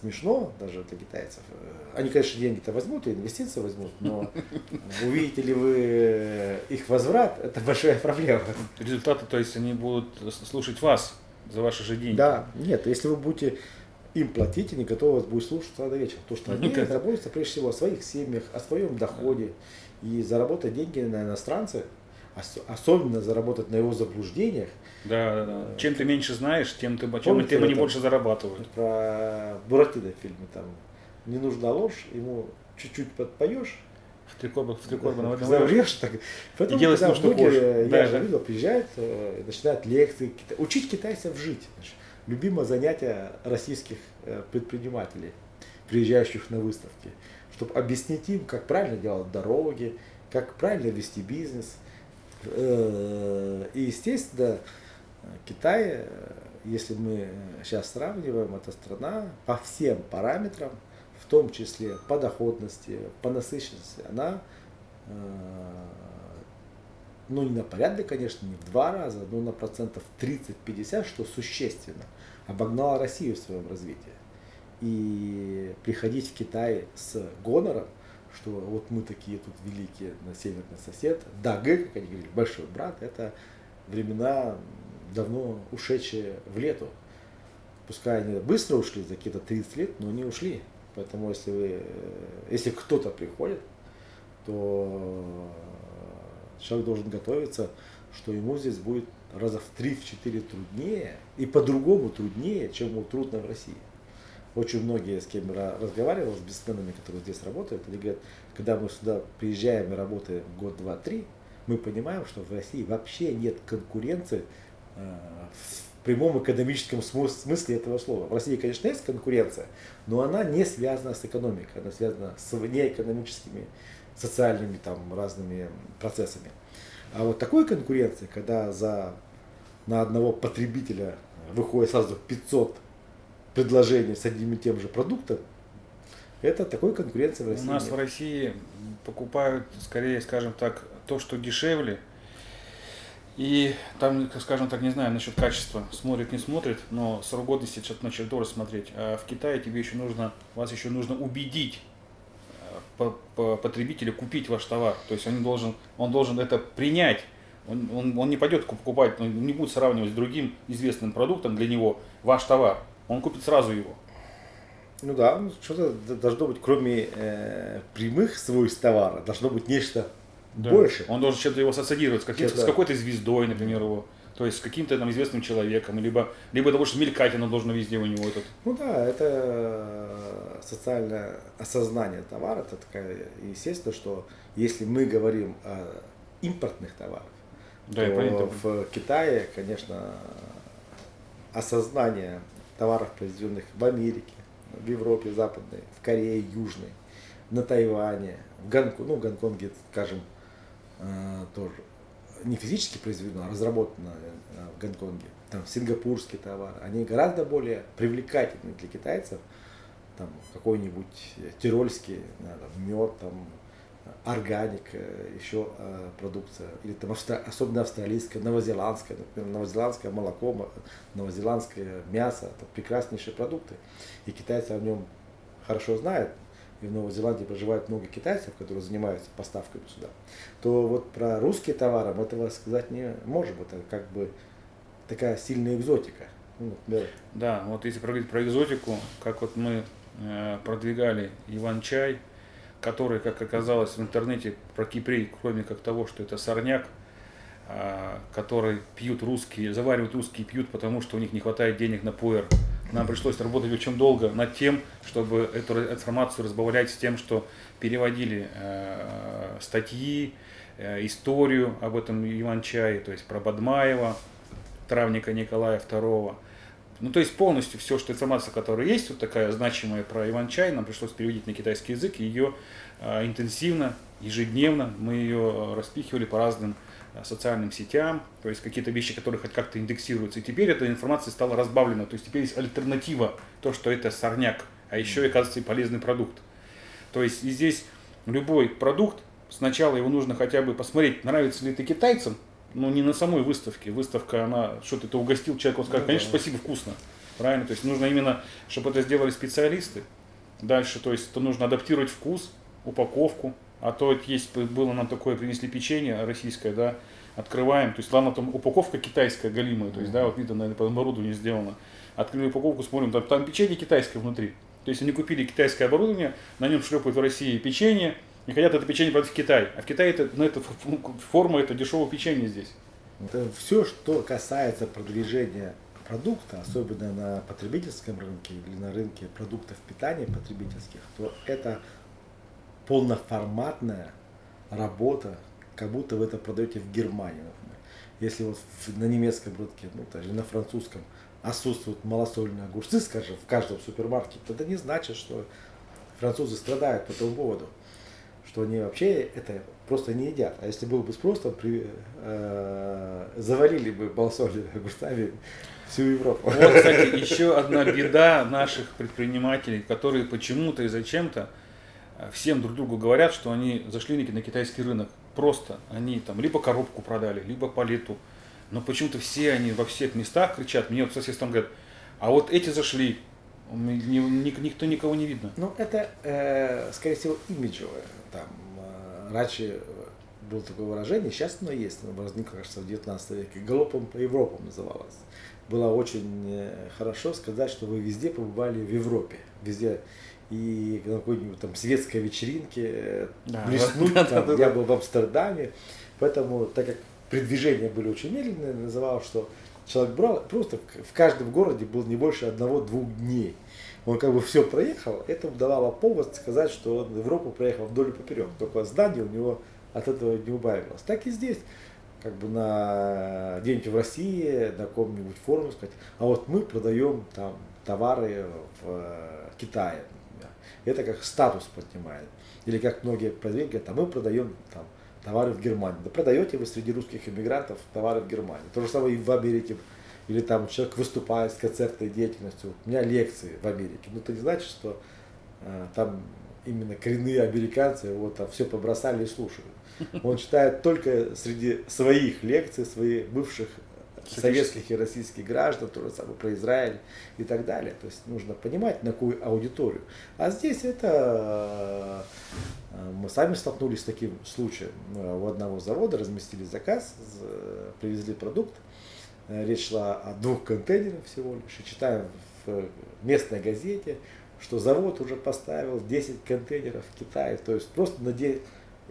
смешно даже для китайцев. Они, конечно, деньги-то возьмут, и инвестиции возьмут, но увидите ли вы их возврат, это большая проблема. Результаты, то есть они будут слушать вас за ваши же деньги. Да, нет, если вы будете им платить, они готовы вас будут слушать до вечера. Потому что они Ну, заботятся прежде всего о своих семьях, о своем доходе. И заработать деньги на иностранце, ос- особенно заработать на его заблуждениях, Да, да, да. Чем ты меньше знаешь, тем ты чем, Помните тем они больше зарабатывают. про Буратино в фильме, там не нужна ложь, ему чуть-чуть подпоешь, В три корба, в три корба одном Заврешь так. Поэтому, делай с когда ним, что многие, хочешь. Да, я же да. видел, приезжают, э, и начинают лекции, кита- учить китайцев жить. Значит, любимое занятие российских э, предпринимателей, приезжающих на выставки, чтобы объяснить им, как правильно делать дороги, как правильно вести бизнес. Э, И, естественно, Китай, э, если мы сейчас сравниваем, это страна по всем параметрам, в том числе по доходности, по насыщенности, она, э, ну не на порядок, конечно, не в два раза, но на процентов 30-50, что существенно, обогнала Россию в своем развитии. И приходить в Китай с гонором, что вот мы такие тут великие на северный сосед, да, Г, как они говорили, большой брат, это времена давно ушедшие в лету. Пускай они быстро ушли, за какие-то 30 лет, но они ушли. Поэтому если вы, э, если кто-то приходит, то человек должен готовиться, что ему здесь будет раза в 3-4 труднее и по-другому труднее, чем ему трудно в России. Очень многие, с кем я разговаривал, с бизнесменами, которые здесь работают, они говорят, когда мы сюда приезжаем и работаем год, два, три, мы понимаем, что в России вообще нет конкуренции э, в прямом экономическом смысле этого слова. В России, конечно, есть конкуренция, но она не связана с экономикой, она связана с неэкономическими, социальными там разными процессами. А вот такой конкуренции, когда за, на одного потребителя выходит сразу 500 предложений с одним и тем же продуктом, это такой конкуренции в России. У нас нет. в России покупают, скорее, скажем так, то, что дешевле. И там, скажем так, не знаю насчет качества, смотрит, не смотрит, но срок годности что-то начали тоже смотреть. А в Китае тебе еще нужно, вас еще нужно убедить потребителя купить ваш товар. То есть он должен, он должен это принять. Он, он, он не пойдет покупать, он не будет сравнивать с другим известным продуктом для него ваш товар. Он купит сразу его. Ну да, ну, что-то должно быть, кроме э, прямых свойств товара, должно быть нечто да. больше. Он должен чем-то его ассоциировать, с, с какой-то звездой, например, его. То есть с каким-то там известным человеком, либо, либо того, что мелькать оно должно везде у него этот. Ну да, это э, социальное осознание товара, это такая, естественно, что если мы говорим о импортных товарах, да, то в Китае, конечно, осознание товаров, произведенных в Америке, в Европе Западной, в Корее Южной, на Тайване, в Гонконге, ну, в Гонконге, скажем, э, тоже. Не физически произведено, а разработано э, в Гонконге, там сингапурский товар, они гораздо более привлекательны для китайцев, там какой-нибудь тирольский, мед, там, органик, э, еще э, продукция, или там особенно австралийская, новозеландская, например, новозеландское молоко, новозеландское мясо, это прекраснейшие продукты. И китайцы о нем хорошо знают, и в Новой Зеландии проживает много китайцев, которые занимаются поставками сюда, то вот про русские товары мы этого сказать не можем. Это как бы такая сильная экзотика. Ну, да. да, вот если проговорить про экзотику, как вот мы э, продвигали Иван-чай, который, как оказалось в интернете про Кипрей, кроме как того, что это сорняк, э, который пьют русские, заваривают русские пьют, потому что у них не хватает денег на пуэр нам пришлось работать очень долго над тем, чтобы эту информацию разбавлять с тем, что переводили э, статьи, э, историю об этом Иван-чае, то есть про Бадмаева, травника Николая II. Ну, то есть полностью все, что информация, которая есть, вот такая значимая про Иван-чай, нам пришлось переводить на китайский язык, и ее э, интенсивно, ежедневно мы ее э, распихивали по разным Э, социальным сетям, то есть какие-то вещи, которые хоть как-то индексируются. И теперь эта информация стала разбавлена, то есть теперь есть альтернатива, то, что это сорняк, а еще и, оказывается, и полезный продукт. То есть и здесь любой продукт, сначала его нужно хотя бы посмотреть, нравится ли это китайцам, но не на самой выставке. Выставка, она что-то ты угостил человека, он скажет, конечно, спасибо, вкусно. Правильно? То есть нужно именно, чтобы это сделали специалисты. Дальше, то есть это нужно адаптировать вкус, упаковку, а то есть было нам такое, принесли печенье российское, да, открываем, то есть ладно, там упаковка китайская галимая, то есть, да, вот видно, наверное, по оборудованию сделано. Открыли упаковку, смотрим, там, там печенье китайское внутри. То есть они купили китайское оборудование, на нем шлепают в России печенье, и хотят это печенье продать в Китай. А в Китае это, ну, это форма, это дешевое печенье здесь. Это все, что касается продвижения продукта, особенно на потребительском рынке или на рынке продуктов питания потребительских, то это полноформатная работа, как будто вы это продаете в Германии, например. Если вот на немецком рынке, ну, даже на французском отсутствуют малосольные огурцы, скажем, в каждом супермаркете, то это не значит, что французы страдают по этому поводу, что они вообще это просто не едят. А если был бы спрос, то при, э, завалили бы малосольными огурцами всю Европу. Вот, кстати, еще одна беда наших предпринимателей, которые почему-то и зачем-то всем друг другу говорят, что они зашли на китайский рынок. Просто они там либо коробку продали, либо палету. Но почему-то все они во всех местах кричат. Мне вот сосед там говорят, а вот эти зашли, никто никого не видно. Ну, это, э, скорее всего, имиджевое. Там, э, раньше было такое выражение, сейчас оно есть, оно возникло, кажется, в 19 веке, галопом по Европам называлось. Было очень э, хорошо сказать, что вы везде побывали в Европе, везде и на какой-нибудь там светской вечеринке да, блеснуть, да, там, да, я был в Амстердаме, поэтому, так как передвижения были очень медленные, называл, что человек брал, просто в каждом городе был не больше одного-двух дней. Он как бы все проехал, это давало повод сказать, что он Европу проехал вдоль и поперек, только здание у него от этого не убавилось. Так и здесь, как бы на где-нибудь в России, на каком-нибудь форуме сказать, а вот мы продаем там товары в э, Китае. Это как статус поднимает. Или как многие производители говорят, а мы продаем там товары в Германии. Да продаете вы среди русских иммигрантов товары в Германии. То же самое и в Америке. Или там человек выступает с концертной деятельностью. У меня лекции в Америке. Но это не значит, что э, там именно коренные американцы вот там все побросали и слушают. Он читает только среди своих лекций, своих бывших советских и российских граждан, то же самое про Израиль и так далее. То есть нужно понимать, на какую аудиторию. А здесь это э, мы сами столкнулись с таким случаем. У одного завода разместили заказ, привезли продукт. Э, речь шла о двух контейнерах всего лишь. И читаем в местной газете, что завод уже поставил 10 контейнеров в Китае. То есть просто на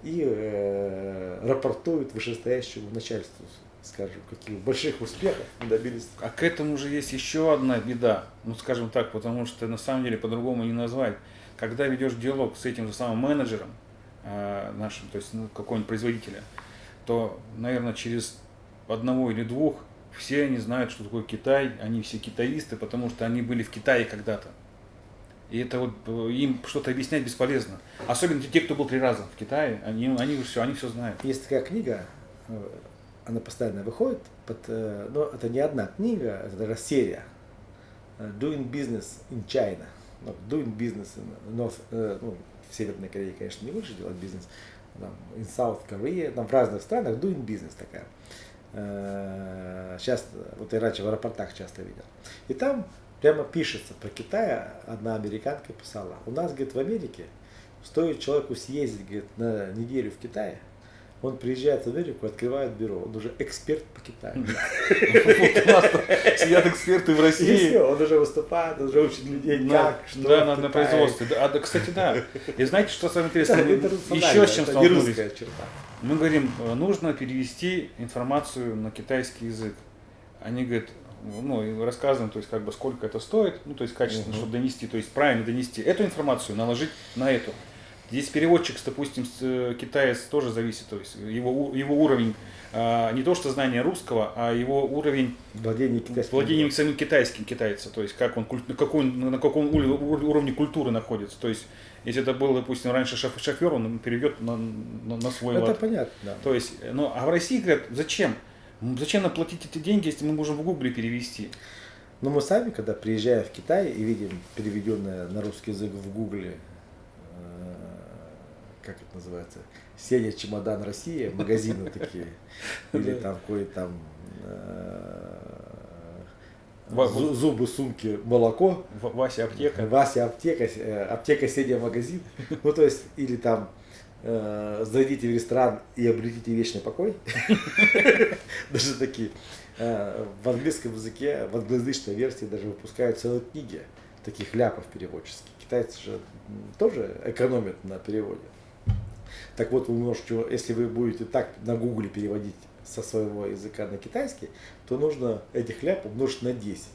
и э, рапортуют вышестоящему начальству скажем, каких больших успехов добились. А к этому же есть еще одна беда, ну скажем так, потому что на самом деле по-другому не назвать. Когда ведешь диалог с этим же самым менеджером э, нашим, то есть ну, какого-нибудь производителя, то, наверное, через одного или двух все они знают, что такое Китай, они все китаисты, потому что они были в Китае когда-то. И это вот э, им что-то объяснять бесполезно. Особенно те, кто был три раза в Китае, они, они все, они все знают. Есть такая книга э, она постоянно выходит, под, э, но это не одна книга, это даже серия. Э, Doing Business in China. Ну, doing Business in North, э, ну, в Северной Корее, конечно, не лучше делать бизнес. Там, in South Korea, там в разных странах Doing Business такая. Сейчас, вот я раньше в аэропортах часто видел. И там прямо пишется про Китай, одна американка писала, у нас, говорит, в Америке стоит человеку съездить, говорит, на неделю в Китае, он приезжает в Америку, открывает бюро, он уже эксперт по Китаю. Сидят эксперты в России. он уже выступает, он уже учит людей, как, что Да, на производстве. А, кстати, да. И знаете, что самое интересное? Еще с чем столкнулись. Мы говорим, э, нужно перевести информацию на китайский язык. Они говорят, ну, и рассказываем, то есть, как бы, сколько это стоит, ну, то есть, качественно, чтобы донести, то есть, правильно донести эту информацию, наложить на эту. Здесь переводчик, допустим, э, китаец тоже зависит, то есть его, его уровень а, не то что знание русского, а его уровень владения китайским, владения самим китайским китайца, то есть как он, на, какой, на каком уровне культуры находится. То есть если это был, допустим, раньше шофер, он переведет на, на, на свой это лад. Это понятно, да. То есть, ну, а в России говорят, зачем? Зачем нам платить эти деньги, если мы можем в Гугле перевести? Но мы сами, когда приезжаем в Китай и видим переведенное на русский язык в Гугле как это называется, Сеня Чемодан Россия, магазины такие, или там какой-то там э, зубы, сумки, молоко. Вася аптека. Вася аптека, э, аптека Сеня магазин. Ну, то есть, или там э, зайдите в ресторан и обретите вечный покой. Даже такие. В английском языке, в англоязычной версии даже выпускают целые книги таких ляпов переводческих. Китайцы же тоже экономят на переводе. Так вот, вы можете, если вы будете так на гугле переводить со своего языка на китайский, то нужно этих ляп умножить на 10.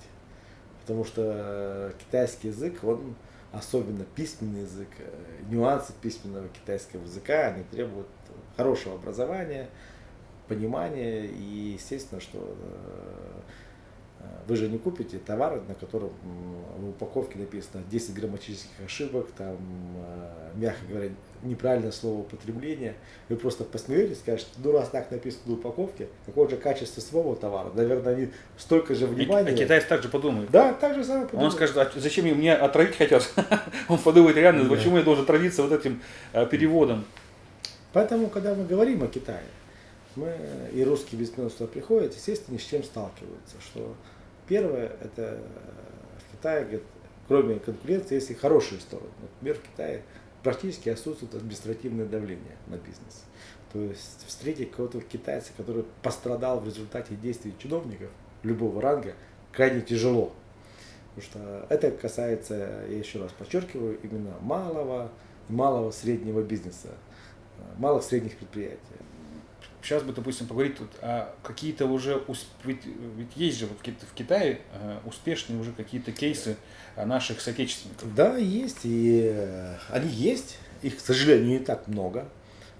Потому что китайский язык, он особенно письменный язык, э, нюансы письменного китайского языка, они требуют хорошего образования, понимания и естественно, что э, вы же не купите товар, на котором в упаковке написано 10 грамматических ошибок, там, э, мягко говоря, неправильное слово употребления. Вы просто посмеетесь, скажете, ну раз так написано на упаковке, какое же качество своего товара? Наверное, они столько же внимания. А китайцы также подумают. Да, так же самое подумают. Он скажет, а зачем мне отравить хотят? Он подумает реально, почему я должен отравиться вот этим э, переводом? Поэтому, когда мы говорим о Китае, мы, и русские бизнесмены сюда приходят, естественно, ни с чем сталкиваются, что Первое, это в Китае, говорит, кроме конкуренции, есть и хорошие стороны. Например, в Китае практически отсутствует административное давление на бизнес. То есть встретить кого-то китайца, который пострадал в результате действий чиновников любого ранга, крайне тяжело. Потому что это касается, я еще раз подчеркиваю, именно малого, малого среднего бизнеса, малых средних предприятий. Сейчас бы, допустим, поговорить тут о какие-то уже, ведь, ведь есть же вот в Китае э, успешные уже какие-то кейсы наших соотечественников. Да, есть, и э, они есть, их, к сожалению, не так много,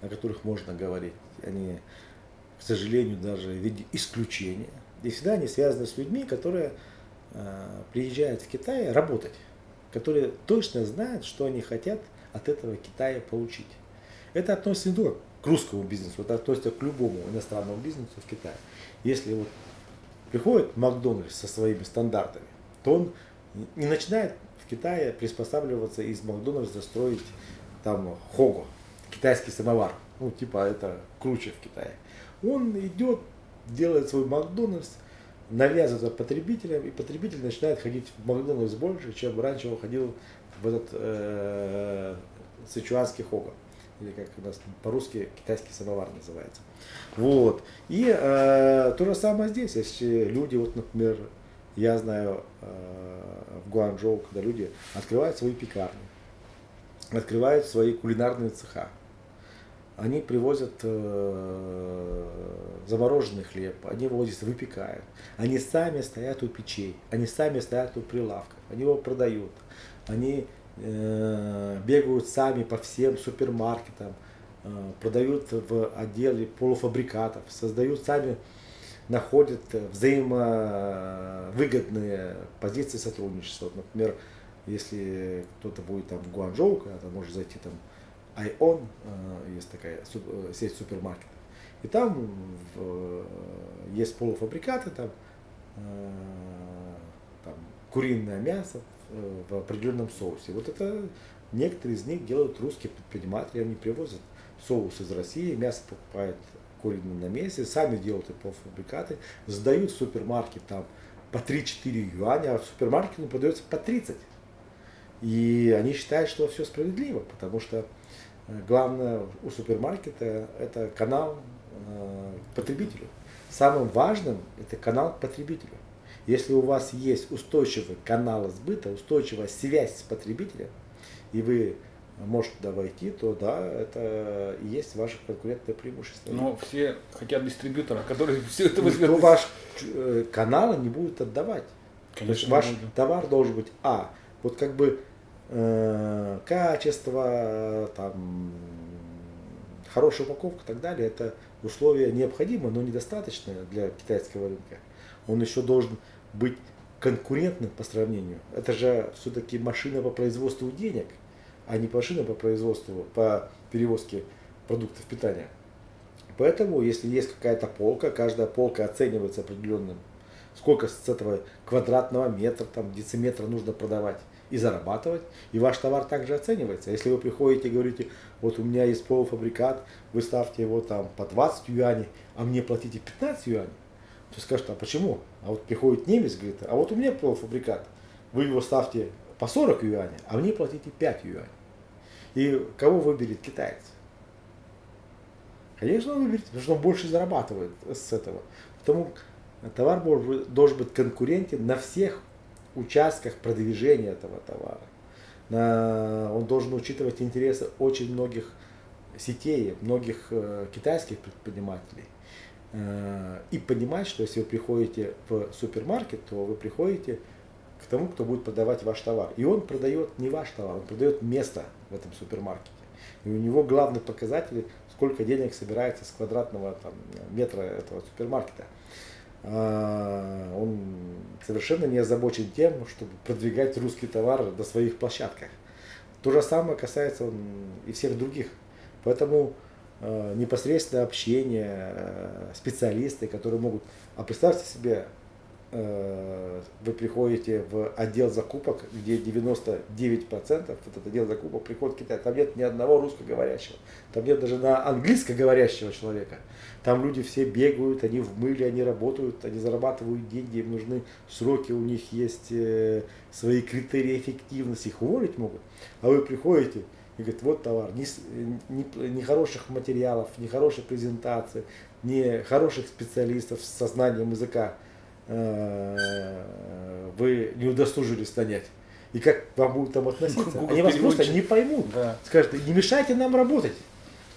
о которых можно говорить. Они, к сожалению, даже в виде исключения. И всегда они связаны с людьми, которые э, приезжают в Китай работать, которые точно знают, что они хотят от этого Китая получить. Это относится не только к русскому бизнесу, это относится к любому иностранному бизнесу в Китае. Если вот приходит Макдональдс со своими стандартами, то он не начинает в Китае приспосабливаться из Макдональдса строить там хого, китайский самовар. Ну, типа это круче в Китае. Он идет, делает свой Макдональдс, навязывает потребителям, и потребитель начинает ходить в Макдональдс больше, чем раньше он ходил в этот э, сычуанский хого. Или как у нас по-русски китайский самовар называется. Вот. И э, то же самое здесь. Если люди, вот, например, я знаю э, в Гуанчжоу, когда люди открывают свои пекарни, открывают свои кулинарные цеха, они привозят э, замороженный хлеб, они его здесь выпекают. Они сами стоят у печей, они сами стоят у прилавков, они его продают. Они бегают сами по всем супермаркетам, э, продают в отделе полуфабрикатов, создают сами, находят взаимовыгодные позиции сотрудничества. Например, если кто-то будет там в Гуанчжоу, когда-то может зайти там Айон, э, есть такая э, сеть супермаркетов. И там э, есть полуфабрикаты, там, там куриное мясо в определенном соусе. Вот это некоторые из них делают русские предприниматели, они привозят соус из России, мясо покупают куриное на месте, сами делают эти полуфабрикаты, сдают в супермаркет там по 3-4 юаня, а в супермаркете он продается по 30. И они считают, что все справедливо, потому что главное у супермаркета это канал э, потребителю. Самым важным это канал потребителю. Если у вас есть устойчивый канал сбыта, устойчивая связь с потребителем, и вы можете туда войти, то да, это и есть ваше конкурентное преимущество. Но все хотят дистрибьютора, который все это возьмет. Но ваш э, канал не будет отдавать. Конечно, ваш буду. товар должен быть, а, вот как бы Э, качество, там, хорошая упаковка и так далее, это условия необходимы, но недостаточные для китайского рынка. Он еще должен быть конкурентным по сравнению. Это же все-таки машина по производству денег, а не машина по производству, по перевозке продуктов питания. Поэтому, если есть какая-то полка, каждая полка оценивается определенным, сколько с этого квадратного метра, там, дециметра нужно продавать и зарабатывать, и ваш товар также оценивается. Если вы приходите и говорите, вот у меня есть полуфабрикат, вы ставьте его там по 20 юаней, а мне платите 15 юаней, то скажут, а почему? А вот приходит немец, говорит, а вот у меня полуфабрикат, вы его ставьте по 40 юаней, а мне платите 5 юаней. И кого выберет китаец? Конечно, он выберет, потому что он больше зарабатывает с этого. Потому товар должен быть конкурентен на всех участках продвижения этого товара. На, он должен учитывать интересы очень многих сетей, многих э, китайских предпринимателей. Э, и понимать, что если вы приходите в супермаркет, то вы приходите к тому, кто будет продавать ваш товар. И он продает не ваш товар, он продает место в этом супермаркете. И у него главный показатель, сколько денег собирается с квадратного там, метра этого супермаркета. А, он совершенно не озабочен тем, чтобы продвигать русский товар на своих площадках. То же самое касается и всех других. Поэтому непосредственное общение, э, специалисты, которые могут... А представьте себе, Э, вы приходите в отдел закупок, где 99% вот этот отдел закупок приходит в Китай. Там нет ни одного русскоговорящего. Там нет даже на английскоговорящего человека. Там люди все бегают, они в мыле, они работают, они зарабатывают деньги, им нужны сроки, у них есть э, свои критерии эффективности, их уволить могут. А вы приходите и говорит, вот товар, ни, ни, ни хороших материалов, ни хорошей презентации, ни хороших специалистов с знанием языка э, вы не удосужились нанять. И как вам будут там относиться? Google Они вас просто переводчик. не поймут. Да. Скажут, не мешайте нам работать.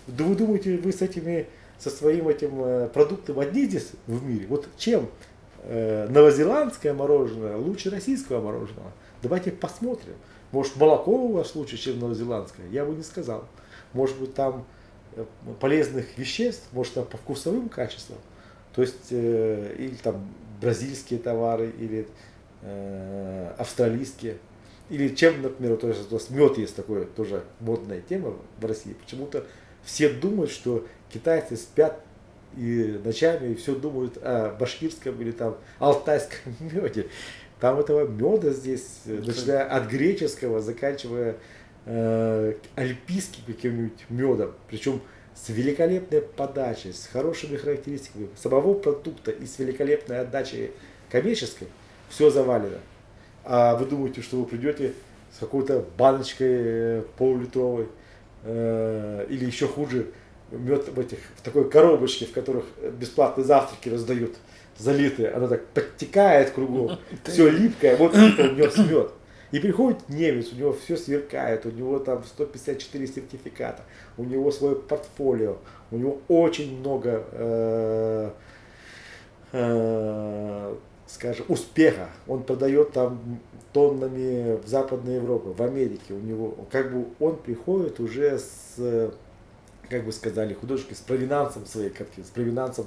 Да вы думаете, вы с этими, со своим этим э, продуктом одни здесь в мире? Вот чем э, новозеландское мороженое лучше российского мороженого? Давайте посмотрим. Может, молоко у вас лучше, чем новозеландское? Я бы не сказал. Может быть, там э, полезных веществ, может, там по вкусовым качествам. То есть, э, или там бразильские товары, или э, австралийские. Или чем, например, то есть, у нас мед есть такое тоже модная тема в России. Почему-то все думают, что китайцы спят и ночами и все думают о башкирском или там алтайском меде. Там этого меда здесь, э, начиная от греческого, заканчивая э, альпийским каким-нибудь медом. Причем с великолепной подачей, с хорошими характеристиками самого продукта и с великолепной отдачей коммерческой, все завалено. А вы думаете, что вы придете с какой-то баночкой э, полулитровой э, или еще хуже, мед в этих в такой коробочке, в которых бесплатные завтраки раздают, залитые, она так подтекает кругом, все липкое, вот у него мед. И приходит немец, у него все сверкает, у него там 154 сертификата, у него свое портфолио, у него очень много, э, э, скажем, успеха. Он продает там тоннами в Западной Европе, в Америке. У него, как бы он приходит уже с, как бы сказали художники, с провинансом своей картины, с провинансом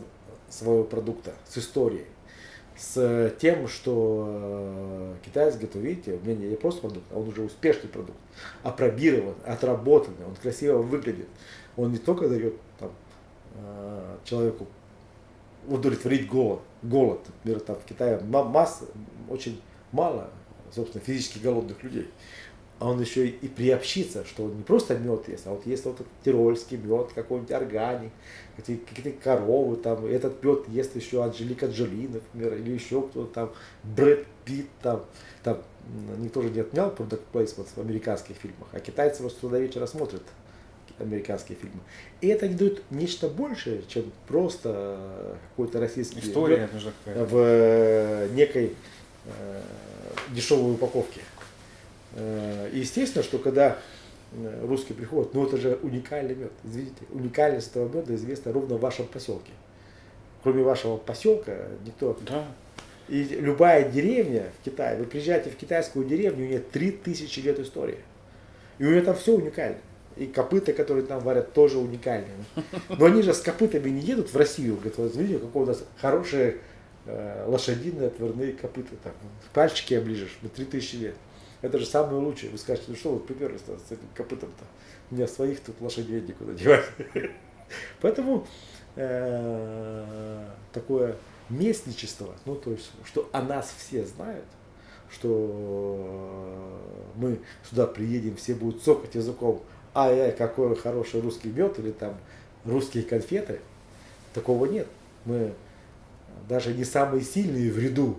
своего продукта, с историей с тем, что э, китаец видите, у меня не просто продукт, а он уже успешный продукт, опробирован, отработанный, он красиво выглядит. Он не только дает там, э, человеку удовлетворить голод, голод, например, там в Китае масса, очень мало, собственно, физически голодных людей. А он еще и приобщится, что он не просто мед есть, а вот есть вот тирольский мед, какой-нибудь органик, какие-то коровы, там, этот мед ест еще Анжелика Джоли, например, или еще кто-то там, Брэд Питт, там, там, никто же не отменял product placement в американских фильмах, а китайцы просто туда вечера смотрят американские фильмы. И это не дает нечто большее, чем просто какой-то российский История мед в некой э, дешевой упаковке. Э, И естественно, что когда э, русские приходят, ну это же уникальный мед. Извините, уникальность этого меда известна ровно в вашем поселке. Кроме вашего поселка никто. Да. И любая деревня в Китае, вы приезжаете в китайскую деревню, у нее 3000 лет истории. И у нее там все уникально. И копыта, которые там варят, тоже уникальные. Но они же с копытами не едут в Россию. Говорят, вот видите, какое у нас хорошие э, лошадиные отварные копыта. Там, пальчики оближешь, на 3000 лет. Это же самое лучшее. Вы скажете, ну что вы приперлись с этим копытом-то? У меня своих тут лошадей некуда девать. Поэтому э, такое местничество, ну то есть, что о нас все знают, что мы сюда приедем, все будут цокать языком, ай-яй, какой хороший русский мед или там русские конфеты, такого нет. Мы даже не самые сильные в ряду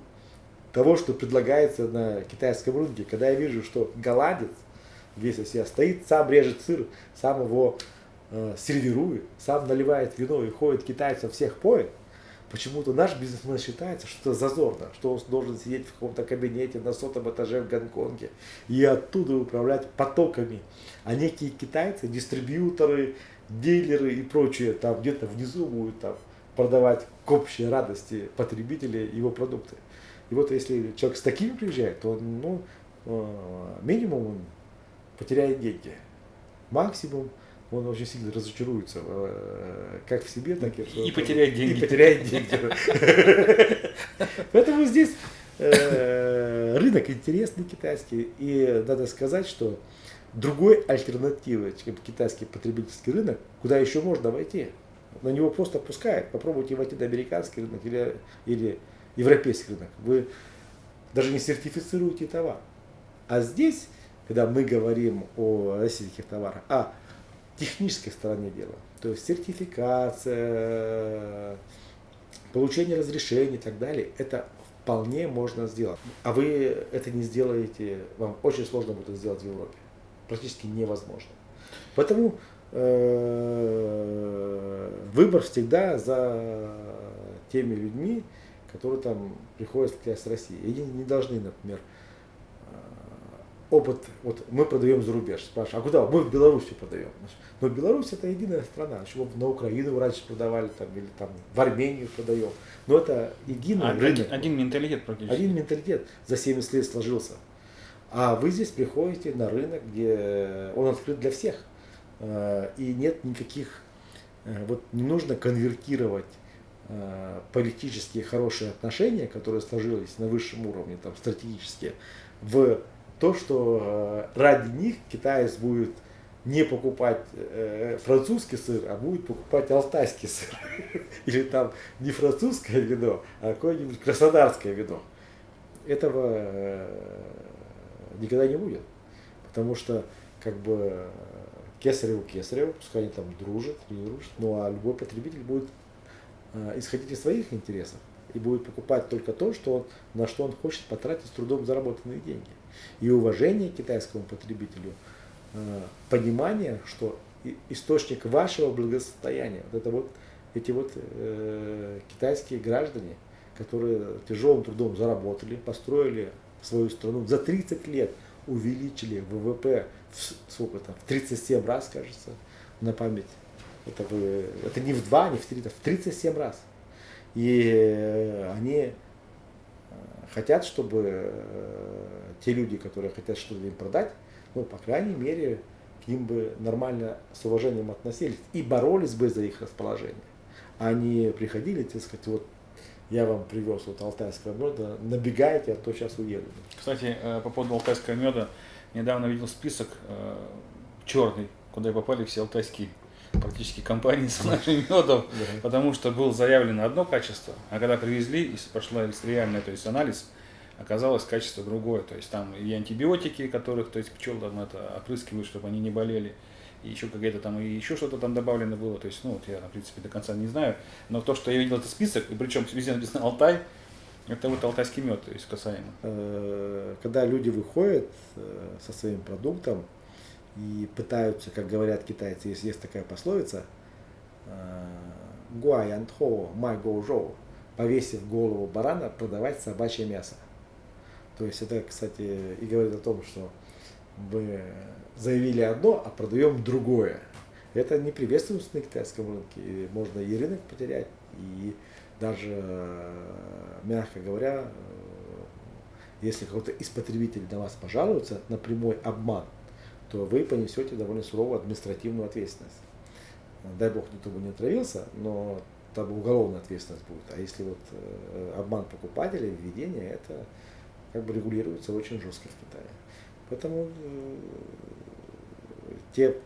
того, что предлагается на китайском рынке. Когда я вижу, что голландец весь из себя стоит, сам режет сыр, сам его э, сервирует, сам наливает вино и ходит китайцев всех поет, почему-то наш бизнесмен считается, что это зазорно, что он должен сидеть в каком-то кабинете на сотом этаже в Гонконге и оттуда управлять потоками. А некие китайцы, дистрибьюторы, дилеры и прочие там где-то внизу будут там продавать к общей радости потребителей его продукты. И вот если человек с такими приезжает, то ну, э, минимум он потеряет деньги. Максимум он очень сильно разочаруется э, как в себе, так и, И потеряет деньги. И потеряет деньги. Поэтому здесь э, рынок интересный китайский. И надо сказать, что другой альтернативы, чем китайский потребительский рынок, куда еще можно войти. На него просто пускают. Попробуйте войти на американский рынок или, или европейский рынок. Вы даже не сертифицируете товар. А здесь, когда мы говорим о российских товарах, о технической стороне дела, то есть сертификация, получение разрешений и так далее, это вполне можно сделать. А вы это не сделаете, вам очень сложно будет это сделать в Европе. Практически невозможно. Поэтому э, выбор всегда за теми людьми, которые там приходят в князь России. И они не должны, например, опыт, вот мы продаем за рубеж, спрашивают, а куда? Мы в Беларуси продаем. Но Беларусь это единая страна, еще на Украину раньше продавали, там, или там в Армению продаем. Но это единый а, рынок. Один, один менталитет практически. Один менталитет за 70 лет сложился. А вы здесь приходите на рынок, где он открыт для всех. Э, и нет никаких, э, вот не нужно конвертировать э, политические хорошие отношения, которые сложились на высшем уровне, там, стратегические, в то, что ради них китаец будет не покупать французский сыр, а будет покупать алтайский сыр. Или там не французское вино, а какое-нибудь краснодарское вино. Этого никогда не будет. Потому что как бы кесареву кесареву, пускай они там дружат не дружат, ну а любой потребитель будет э, исходить из своих интересов и будет покупать только то, что он, на что он хочет потратить с трудом заработанные деньги. И уважение к китайскому потребителю, э, понимание, что источник вашего благосостояния, вот это вот эти вот э, китайские граждане, которые тяжелым трудом заработали, построили свою страну за 30 лет увеличили ВВП в, сколько там, в 37 раз, кажется, на память. Это, вы, это не в 2, не в 3, это в 37 раз. И э, они э, хотят, чтобы э, те люди, которые хотят что-то им продать, ну, по крайней мере, к ним бы нормально с уважением относились и боролись бы за их расположение. Они приходили, так сказать, вот я вам привез вот алтайского меда, набегайте, а то сейчас уеду. Кстати, по поводу алтайского меда, недавно видел список черный, куда попали все алтайские практически компании с нашим медом, потому что было заявлено одно качество, а когда привезли и прошла реальная, то есть анализ, оказалось качество другое, то есть там и антибиотики, которых, то есть пчел там это опрыскивают, чтобы они не болели, и еще какая-то там, и еще что-то там добавлено было, то есть, ну, вот я, в принципе, до конца не знаю, но то, что я видел этот список, и причем везде написано Алтай, это вот алтайский мед, то есть касаемо. Э, когда люди выходят э, со своим продуктом и пытаются, как говорят китайцы, есть, есть такая пословица, э, гуаянтхо май гоужоу, повесив голову барана, продавать собачье мясо. То есть это, кстати, и говорит о том, что вы заявили одно, а продаем другое. Это не приветствуется на китайском рынке. И можно и рынок потерять, и даже, мягко говоря, э, если кто-то из потребителей на вас пожалуется на прямой обман, то вы понесете довольно суровую административную ответственность. Дай бог, никто бы не отравился, но там уголовная ответственность будет. А если вот э, обман покупателя, введение, это как бы регулируется очень жестко в Китае. Поэтому э, те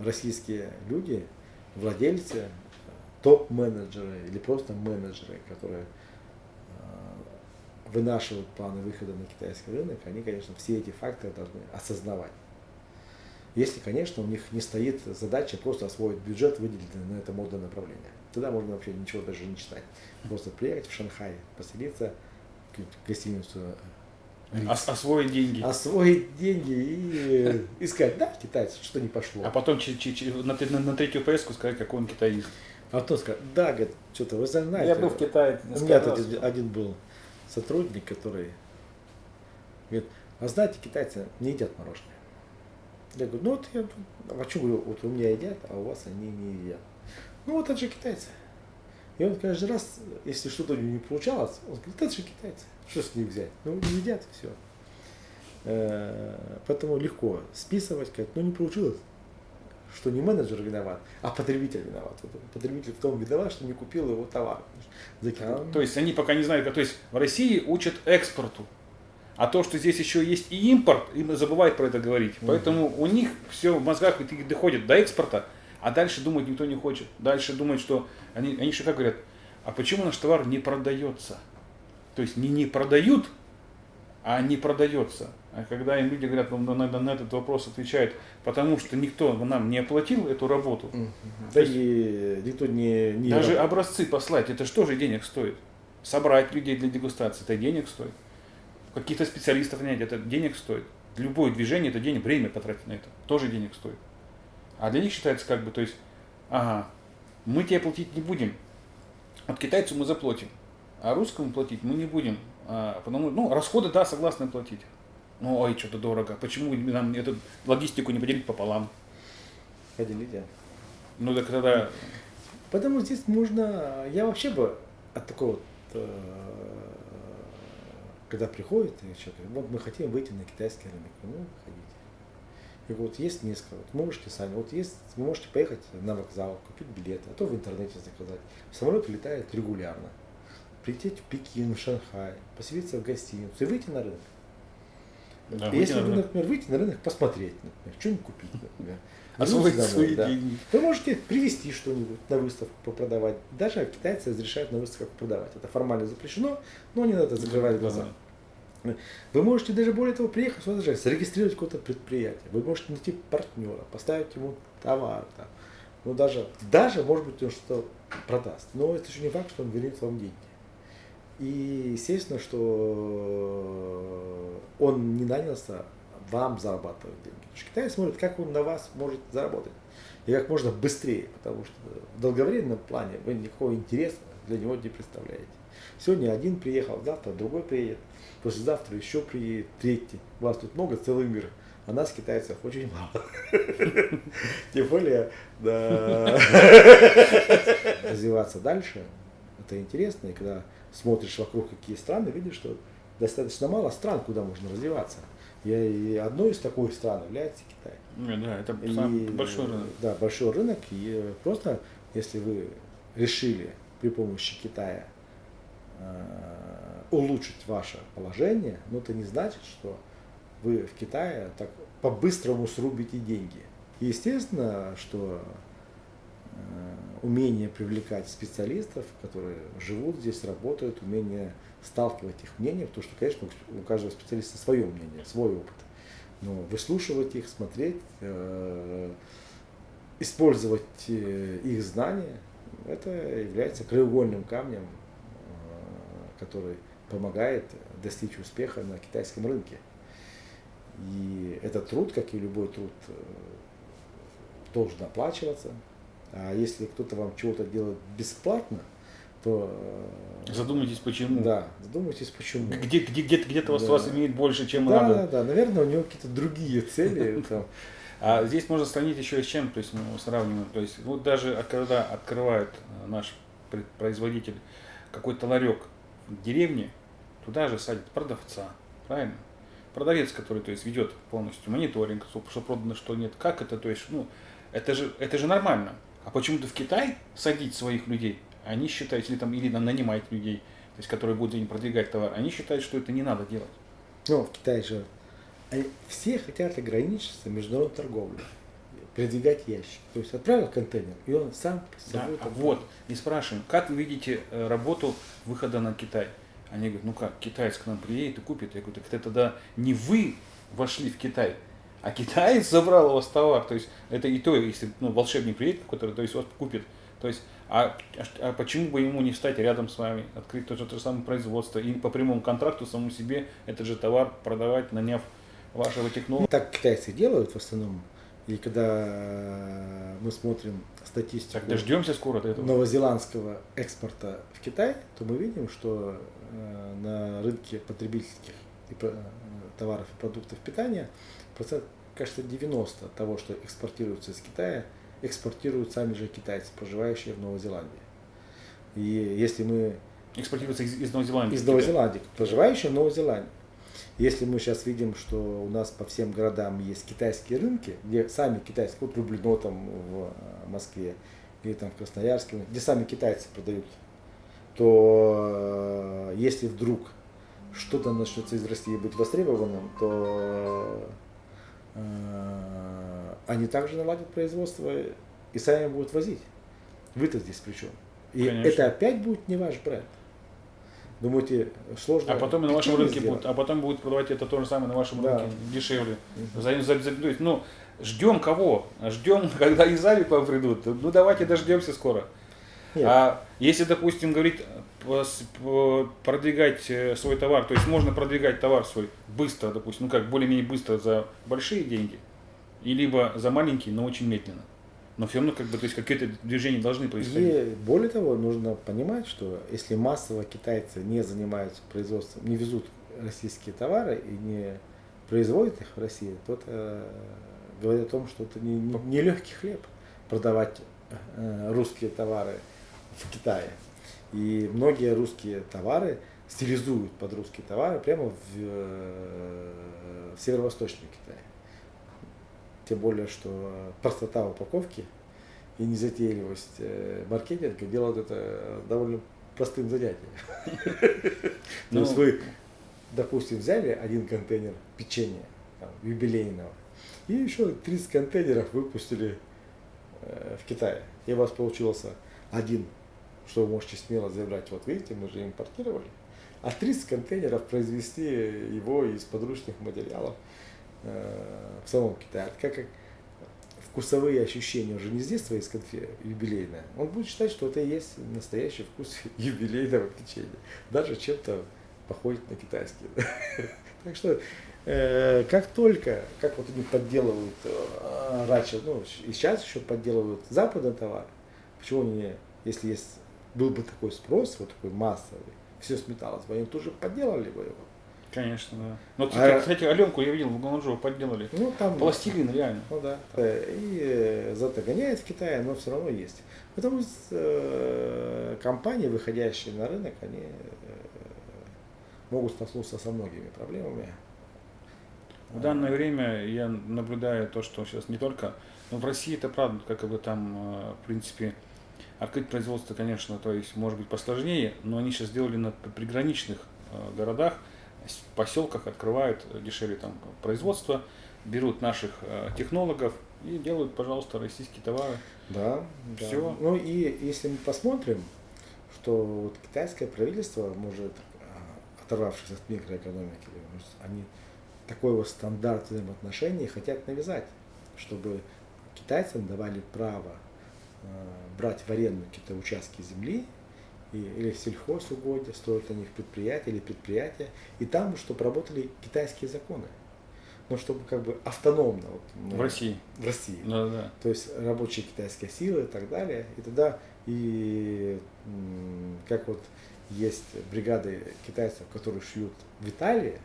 российские люди, владельцы, топ-менеджеры или просто менеджеры, которые э, вынашивают планы выхода на китайский рынок, они, конечно, все эти факторы должны осознавать. Если, конечно, у них не стоит задача просто освоить бюджет, выделенный на это модное направление. Тогда можно вообще ничего даже не читать. Просто приехать в Шанхай, поселиться, в гостиницу Ос освоить деньги. Освоить деньги и искать, да, китайцы, что не пошло. А потом на, на, на третью поездку сказать, какой он китаист. А кто сказал, да, говорит, что-то вы знаете. Я был в Китае. У меня тут один был сотрудник, который говорит, а знаете, китайцы не едят мороженое. Я говорю, ну вот я, а что говорю, вот у меня едят, а у вас они не едят. Ну вот это же китайцы. И он каждый раз, если что-то не получалось, он говорит, это же китайцы. Что с них взять? Ну, не едят, все. Э, поэтому легко списывать, сказать, ну не получилось, что не менеджер виноват, а потребитель виноват. Потребитель в том виноват, что не купил его товар. А, то есть они пока не знают, то есть в России учат экспорту, а то, что здесь еще есть и импорт, им забывают про это говорить. Угу. Поэтому у них все в мозгах доходит до экспорта, а дальше думать никто не хочет. Дальше думать, что они, они еще как говорят, а почему наш товар не продается? То есть не не продают, а не продается. А когда им люди говорят, на, на, на этот вопрос отвечают, потому что никто нам не оплатил эту работу. Да и никто не, не... Даже работает. образцы послать, это что же денег стоит? Собрать людей для дегустации, это денег стоит. Каких-то специалистов нанять, это денег стоит. любое движение это денег, время потратить на это, тоже денег стоит. А для них считается как бы, то есть, ага, мы тебе платить не будем, от китайцу мы заплатим, а русскому платить мы не будем, а, потому, ну, расходы, да, согласны платить. Ну, ой, что-то дорого. Почему нам эту логистику не поделить пополам? Поделите. Ну, так тогда... Потому здесь можно, я вообще бы от такого вот, э, когда приходит человек, вот мы хотим выйти на китайский рынок, ну, выходите. И вот есть несколько, вот можете сами, вот есть, вы можете поехать на вокзал, купить билеты, а то в интернете заказать. Самолет летает регулярно. Прилететь в Пекин, в Шанхай, поселиться в гостиницу и выйти на рынок. Да, Если вы, рынок. например, выйти на рынок, посмотреть, например, что-нибудь купить, например. Освоить свои да. деньги. Вы можете привезти что-нибудь на выставку попродавать. Даже китайцы разрешают на выставках продавать. Это формально запрещено, но не надо закрывать глаза. Вы можете даже более того приехать сюда даже зарегистрировать какое-то предприятие. Вы можете найти партнера, поставить ему товар. Там. Ну даже, даже может быть он что-то продаст. Но это еще не факт, что он вернет вам деньги. И естественно, что он не нанялся вам зарабатывать деньги. Потому что Китай смотрит, как он на вас может заработать. И как можно быстрее, потому что в долговременном плане вы никакого интереса для него не представляете. Сегодня один приехал, завтра другой приедет, послезавтра еще приедет, третий. Вас тут много, целый мир. А нас, китайцев, очень мало. Тем более, развиваться дальше, это интересно. И когда смотришь вокруг, какие страны, видишь, что достаточно мало стран, куда можно развиваться. И- одной из таких стран является Китай. Ну, Да, это И, большой рынок. Да, большой рынок. И э, просто, если вы решили при помощи Китая э, улучшить ваше положение, но это не значит, что вы в Китае так по-быстрому срубите деньги. И естественно, что э, умение привлекать специалистов, которые живут здесь, работают, умение сталкивать их мнения, потому что, конечно, у каждого специалиста свое мнение, свой опыт. Но выслушивать их, смотреть, э, использовать э, их знания, это является краеугольным камнем, э, который помогает достичь успеха на китайском рынке. И этот труд, как и любой труд, должен оплачиваться. А если кто-то вам чего-то делает бесплатно, то э, Задумайтесь, почему. да, задумайтесь, почему. Где, где, где-то, вас, Да. вас имеет больше, чем Да, надо. да, да, наверное, у него какие-то другие цели. А здесь можно сравнить еще и с чем, то есть мы сравниваем, то есть вот даже когда открывает э, наш производитель какой-то ларек в деревне, туда же садит продавца, правильно? Продавец, который то есть ведет полностью мониторинг, что, что продано, что нет, как это, то есть, ну, это же, это же нормально. А почему-то в Китай садить своих людей, они считают, или там, или на- нанимать людей, то есть, которые будут продвигать товар, они считают, что это не надо делать. Ну, в Китае же все хотят ограничиться международной торговлей, передвигать ящик. То есть отправил контейнер, и он сам Да, а вот, и спрашиваем, как вы видите э, работу выхода на Китай? Они говорят, ну как, китаец к нам приедет и купит. Я говорю, так это тогда не вы вошли в Китай, а китаец забрал у вас товар. То есть это и то, если ну, волшебник приедет какой-то, то есть вас купит. То есть, а, а а почему бы ему не встать рядом с вами, открыть то же, то же самое производство и по прямому контракту самому себе этот же товар продавать, наняв вашего технолога? Так китайцы делают в основном. И когда мы смотрим статистику Так дождемся скоро до этого. новозеландского экспорта в Китай, то мы видим, что э, на рынке потребительских э, товаров и продуктов питания процент, кажется, 90 того, что экспортируется из Китая, экспортируют сами же китайцы, проживающие в Новой Зеландии. И если мы Экспортируется из, из Новой Зеландии. из Новой. Зеландии, проживающие в Новой Зеландии. Если мы сейчас видим, что у нас по всем городам есть китайские рынки, где сами китайские, вот Люблино там в Москве, или там в Красноярске, где сами китайцы продают, то э, если вдруг что-то начнется из России быть востребованным, то э, они также наладят производство и сами будут возить. Вы-то здесь при чем? И Конечно. это опять будет не ваш бренд. Думаете, сложно? А потом на вашем рынке сделать? будут, а потом будут продавать это то же самое на вашем Да. рынке дешевле. Мгм. За, за- за- ну, ждем кого? Ждем, когда из Алипа придут. Ну давайте дождемся скоро. Нет. А если, допустим, говорить, продвигать э, свой товар, то есть можно продвигать товар свой быстро, допустим, ну как, более-менее быстро за большие деньги, и либо за маленькие, но очень медленно. Но все равно, как бы, то есть какие-то движения должны происходить. И более того, нужно понимать, что если массово китайцы не занимаются производством, не везут российские товары и не производят их в России, то это говорит о том, что это не, не, не легкий хлеб продавать э, русские товары в Китае. И многие русские товары стилизуют под русские товары прямо в, э, в северо-восточном Китае. Тем более, что простота упаковки и незатейливость э, маркетинга делают это довольно простым занятием. То Ну, есть вы, допустим, взяли один контейнер печенья юбилейного и еще 30 контейнеров выпустили э, в Китае. И у вас получился один, что вы можете смело заявлять, вот видите, мы же импортировали, а 30 контейнеров произвести его из подручных материалов э, в самом Китае. Так как вкусовые ощущения уже не с детства из конфе юбилейное, он будет считать, что это и есть настоящий вкус юбилейного печенья. Даже чем-то походит на китайский. Так что э, как только, как вот они подделывают э, раньше, ну и сейчас еще подделывают западный товар, почему они, если есть, был бы такой спрос, вот такой массовый, все сметалось бы, они тут же подделали бы его. Конечно, да. Ну, вот, А- кстати, Аленку я видел в Гуанчжоу подделали. Ну там Пластилин, реально. Ну да. Э, И э, зато гоняет в Китае, но все равно есть. Потому что э, компании, выходящие на рынок, они могут столкнуться со многими проблемами. В данное время я наблюдаю то, что сейчас не только, но в России это правда, как бы там, в принципе, открыть производство, конечно, то есть может быть посложнее, но они сейчас сделали на приграничных э, городах, с- поселках открывают э, дешевле там производство, берут наших э, технологов и делают, пожалуйста, российские товары. Да, да. Всё. Ну и если мы посмотрим, что вот китайское правительство может, оторвавшись от микроэкономики, они такой вот стандарт взаимоотношений хотят навязать, чтобы китайцам давали право брать в аренду какие-то участки земли и, или сельхозугодья, строить на них предприятия или предприятия, и там, чтобы работали китайские законы. Ну, чтобы как бы автономно. Вот, ну, В России. В России Да, да. то есть рабочие китайские силы и так далее. И тогда и как вот есть бригады китайцев, которые шьют в Италии,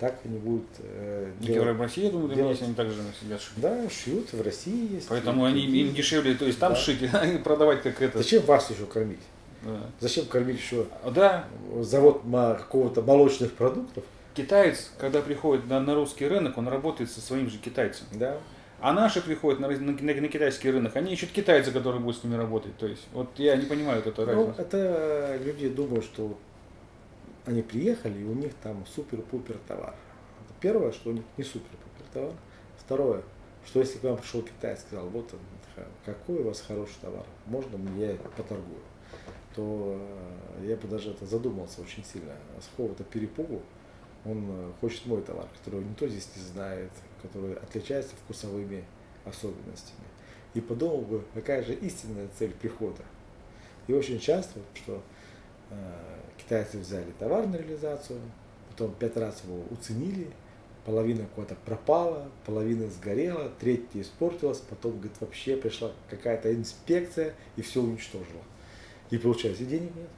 так они будут э, И делать- в России, я думаю, делать- они также сидят шить. да, шьют в России есть. Поэтому они другие. им дешевле, то есть там Да. шить, и продавать как это. Зачем вас еще кормить? Да. Зачем кормить еще Да, завод какого-то молочных продуктов? китаец, когда приходит на, на русский рынок, он работает со своим же китайцем. Да. А наши приходят на, на, на- на китайский рынок, они ищут китайца, который будет с ними работать. То есть, вот я не понимаю вот эту Ну, разницу. это люди думают, что они приехали, и у них там супер-пупер товар. Это первое, что у них не супер-пупер товар. Второе, что если к вам пришел китаец и сказал, вот он, какой у вас хороший товар, можно мне я поторгую, то э, я бы даже это задумался очень сильно. С какого-то перепугу он э, хочет мой товар, который никто здесь не знает, который отличается вкусовыми особенностями. И подумал бы, какая же истинная цель прихода. И очень часто, что э, китайцы взяли товар на реализацию, потом пять раз его уценили, половина куда-то пропала, половина сгорела, третья испортилась, потом, говорит, вообще пришла какая-то инспекция и все уничтожила. И получается, денег нет.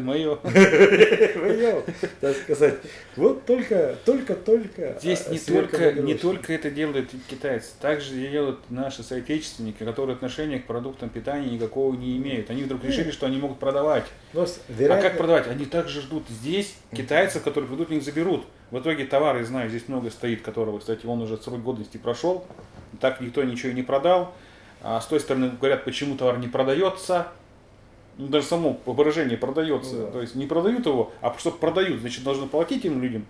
Мое. Понял, так сказать. Вот только, только, только. Здесь а, не сверка только, не только это делают китайцы, также делают наши соотечественники, которые отношения к продуктам питания никакого не имеют. Они вдруг решили, что они могут продавать. С- А как продавать? Они также ждут здесь китайцев, которые придут, них заберут. В итоге товары, знаю, здесь много стоит, которого, кстати, он уже срок годности прошел. Так никто ничего и не продал. А с той стороны говорят, почему товар не продается. Ну, даже само выражение продается. Ну да. То есть не продают его, а чтобы продают, значит, должны платить им людям.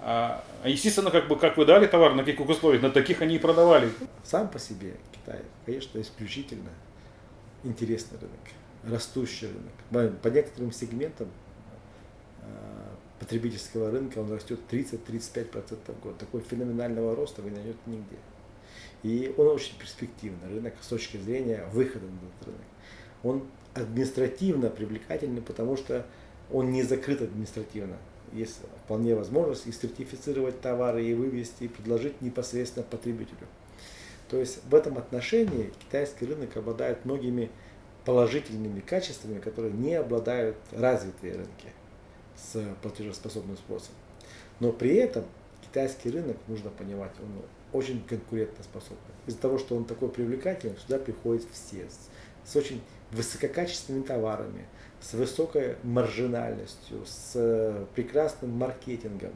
А, а естественно, как бы как вы дали товар, на каких условиях, на таких они и продавали. Сам по себе Китай, конечно, исключительно интересный рынок, растущий рынок. По- некоторым сегментам э, потребительского рынка он растет 30-35% в год. Такой феноменального роста вы не найдете нигде. И он очень перспективный рынок с точки зрения выхода на этот рынок. он административно привлекательный, потому что он не закрыт административно. Есть вполне возможность и сертифицировать товары, и вывести, и предложить непосредственно потребителю. То есть в этом отношении китайский рынок обладает многими положительными качествами, которые не обладают развитые рынки с платежеспособным спросом. Но при этом китайский рынок, нужно понимать, он очень конкурентоспособный. Из-за того, что он такой привлекательный, сюда приходят все с, очень высококачественными товарами, с высокой маржинальностью, с прекрасным маркетингом,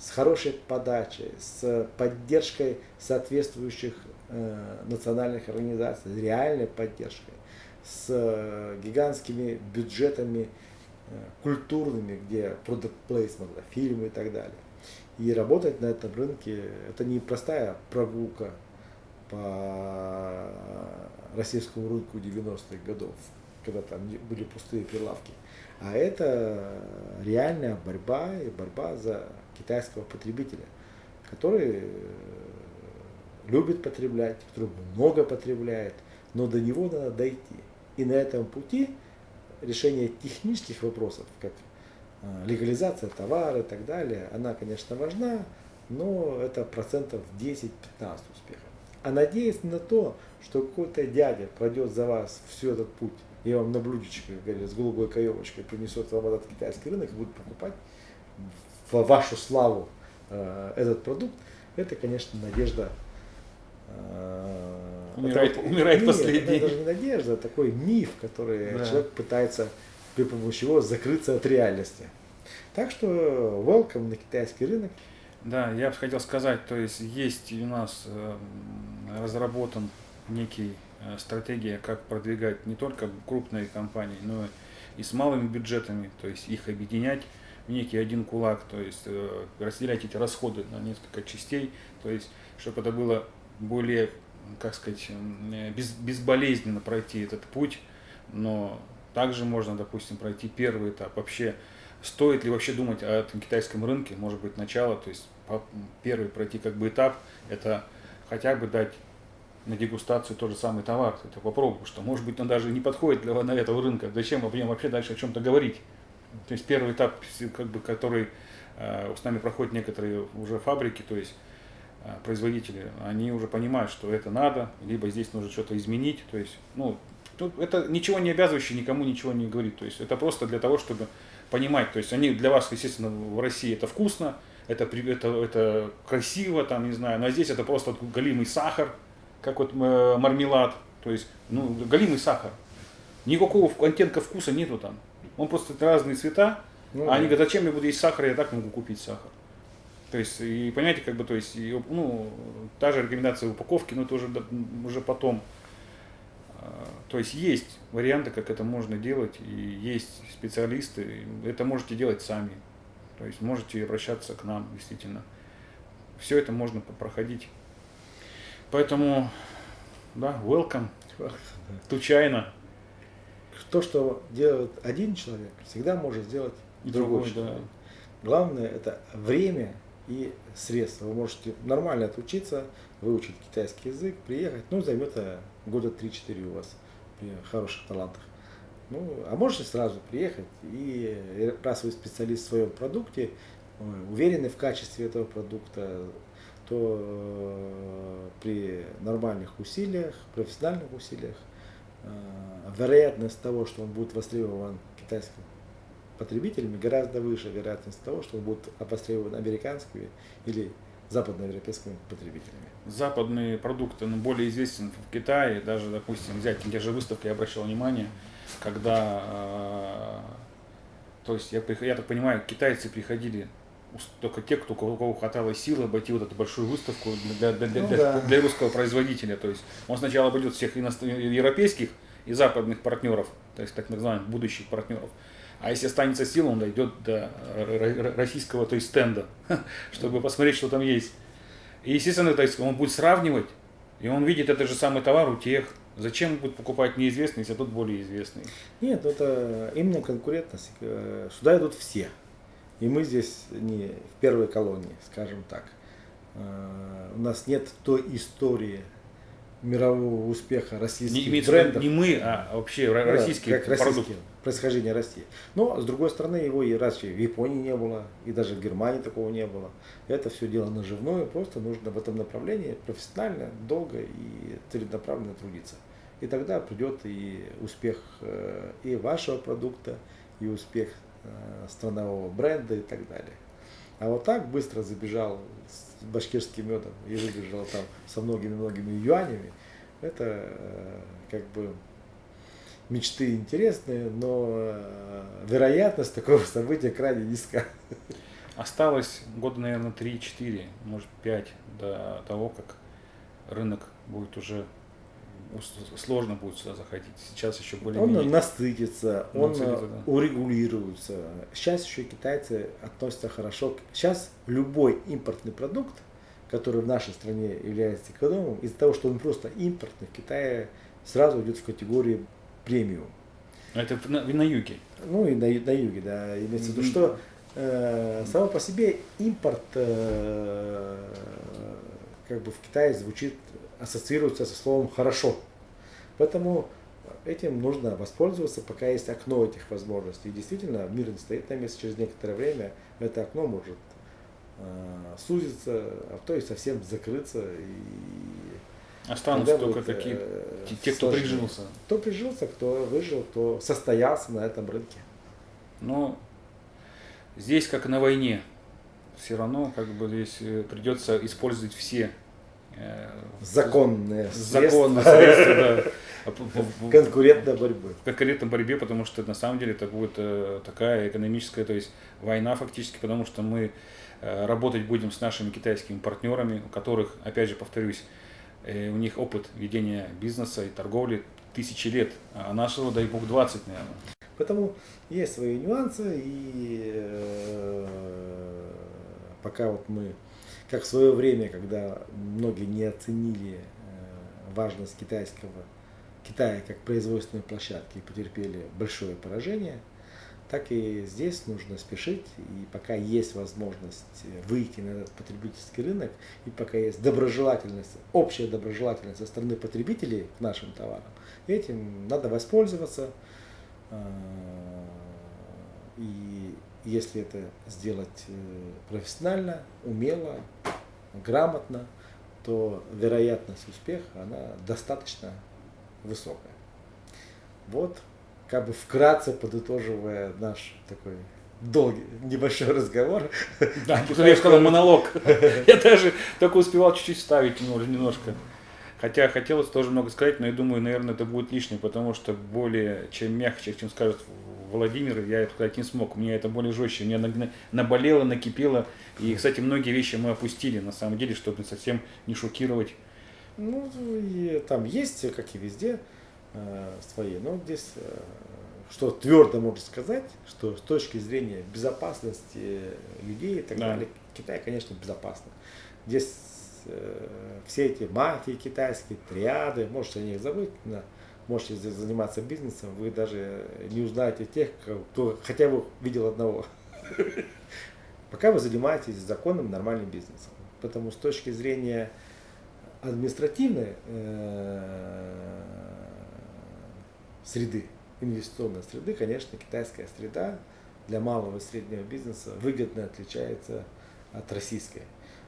с хорошей подачей, с поддержкой соответствующих э, национальных организаций, реальной поддержкой, с э, гигантскими бюджетами э, культурными, где product placement, фильмы и так далее. И работать на этом рынке это не простая прогулка по российскому рынку 90-х годов, когда там были пустые прилавки, а это реальная борьба и борьба за китайского потребителя, который любит потреблять, который много потребляет, но до него надо дойти. И на этом пути решение технических вопросов, как а, легализация товара и так далее, она, конечно, важна, но это процентов 10-15 успеха. А надеясь на то, что какой-то дядя пройдет за вас всю этот путь, и вам на блюдечке, как говорят, с голубой каемочкой принесет вам этот китайский рынок и будет покупать в вашу славу э, этот продукт, это, конечно, надежда. Э, умирает это, умирает нет, последний. Это даже не надежда, а такой миф, который да. человек пытается при помощи его закрыться от реальности. Так что welcome на китайский рынок. Да, я бы хотел сказать, то есть есть у нас э, разработан некий э, стратегия, как продвигать не только крупные компании, но и с малыми бюджетами, то есть их объединять в некий один кулак, то есть э, разделять эти расходы на несколько частей, то есть чтобы это было более, как сказать, без, безболезненно пройти этот путь, но также можно, допустим, пройти первый этап. Вообще, стоит ли вообще думать о этом китайском рынке, может быть, начало, то есть первый пройти как бы этап, это хотя бы дать на дегустацию тот же самый товар, это попробуй, что может быть он даже не подходит для на этого рынка, зачем об нем вообще дальше о чем-то говорить. То есть первый этап, как бы, который э, с нами проходят некоторые уже фабрики, то есть э, производители, они уже понимают, что это надо, либо здесь нужно что-то изменить, то есть, ну, Тут это ничего не обязывающее, никому ничего не говорит. То есть это просто для того, чтобы понимать. То есть они для вас, естественно, в России это вкусно, это, это, это красиво, там, не знаю, но здесь это просто галимый сахар, как вот э, мармелад. То есть, ну, галимый сахар. Никакого оттенка вкуса нету там. Он просто разные цвета. Ну, а да. они говорят, зачем я буду есть сахар, я так могу купить сахар. То есть, и понимаете, как бы, то есть, и, ну, та же рекомендация упаковки, но это уже, уже потом. То есть есть варианты, как это можно делать, и есть специалисты, это можете делать сами. То есть можете обращаться к нам, действительно. Все это можно проходить. Поэтому, да, welcome to China. То, что делает один человек, всегда может сделать и другой, другой человек. Да. Главное это время и средства. Вы можете нормально отучиться, выучить китайский язык, приехать, ну, займет года 3-4 у вас при хороших талантах. Ну, а можете сразу приехать, и раз вы специалист в своем продукте, уверены в качестве этого продукта, то э, при нормальных усилиях, профессиональных усилиях, э, вероятность того, что он будет востребован китайским потребителями, гораздо выше вероятность того, что он будет востребован американскими или западноевропейскими потребителями. Западные продукты ну, более известен в Китае, даже, допустим, взять те же выставки, я обращал внимание, когда, э, то есть, я, я так понимаю, китайцы приходили только те, кто, у кого хватало силы обойти вот эту большую выставку для, для, для, ну, да. для русского производителя. То есть он сначала обойдет всех европейских и западных партнеров, то есть так называемых будущих партнеров. А если останется сила, он дойдет до российского, то есть стенда, чтобы посмотреть, что там есть. И, естественно, то есть он будет сравнивать, и он видит этот же самый товар у тех. Зачем будет покупать неизвестный, если тот более известный? Нет, это именно конкурентность. Э, сюда идут все. И мы здесь не в первой колонии, скажем так. Э, у нас нет той истории мирового успеха Не, российских виду брендов. не мы, а вообще да, российский как продукт. российский, происхождение России. Но, с другой стороны, его и раньше в Японии не было, и даже в Германии такого не было. Это все дело наживное, просто нужно в этом направлении профессионально, долго и целенаправленно трудиться. И тогда придет и успех э, и вашего продукта, и успех странового бренда и так далее. А вот так быстро забежал с башкирским медом и выбежал там со многими-многими юанями, это э, как бы мечты интересные, но э, вероятность такого события крайне низка. Осталось года, наверное, 3-4, может 5 до того, как рынок будет уже сложно будет сюда заходить. Сейчас еще Он более-менее. насытится, он Насытится, э, да. урегулируется. Сейчас еще китайцы относятся хорошо. Сейчас любой импортный продукт, который в нашей стране является экономом, из-за того, что он просто импортный, в Китае сразу идет в категорию премиум. Это в- на, на юге. Ну и на, на юге, да, имеется в виду, что э, само по себе импорт э, как бы в Китае звучит, ассоциируется со словом хорошо. Поэтому этим нужно воспользоваться, пока есть окно этих возможностей. И действительно, мир не стоит на месте, через некоторое время это окно может э, сузиться, а то и совсем закрыться. И Останутся только будет, такие, э, те- кто прижился. Кто прижился, кто выжил, кто состоялся на этом рынке. Но здесь, как на войне, все равно как бы здесь э, придется использовать все э, Законные законные средства средства да, а конкурентной борьбы. в конкретной борьбе, потому что на самом деле это будет э, такая экономическая, то есть война фактически, потому что мы э, работать будем с нашими китайскими партнерами, у которых, опять же повторюсь, э, у них опыт ведения бизнеса и торговли тысячи лет, а нашего, дай бог, 20, наверное. Поэтому есть свои нюансы, и э, пока вот мы, как в свое время, когда многие не оценили э, важность китайского, Китая как производственной площадки и потерпели большое поражение, так и здесь нужно спешить, и пока есть возможность выйти на этот потребительский рынок, и пока есть доброжелательность, общая доброжелательность со стороны потребителей к нашим товарам, этим надо воспользоваться, а, и если это сделать э, профессионально, умело, грамотно, то вероятность успеха, она достаточно высокая. Вот, как бы вкратце подытоживая наш такой долгий, небольшой разговор. Да, я сказал монолог. Я даже только успевал чуть-чуть ставить немножко. Хотя хотелось тоже много сказать, но я думаю, наверное, это будет лишнее, потому что более чем мягче, чем скажет Владимир, я это сказать не смог. У меня это более жестче. Мне наболело, накипело. И, кстати, многие вещи мы опустили, на самом деле, чтобы совсем не шокировать. Ну, и там есть, как и везде, э, свои. Но здесь, э, что твердо можно сказать, что с точки зрения безопасности людей и так Да. далее, Китай, конечно, безопасный. Здесь э, все эти мафии китайские, триады, можете о них забыть, да, можете заниматься бизнесом, вы даже не узнаете тех, кто хотя бы видел одного. Пока вы занимаетесь законным, нормальным бизнесом. Поэтому с точки зрения административной э, среды, инвестиционной среды, конечно, китайская среда для малого и среднего бизнеса выгодно отличается от российской.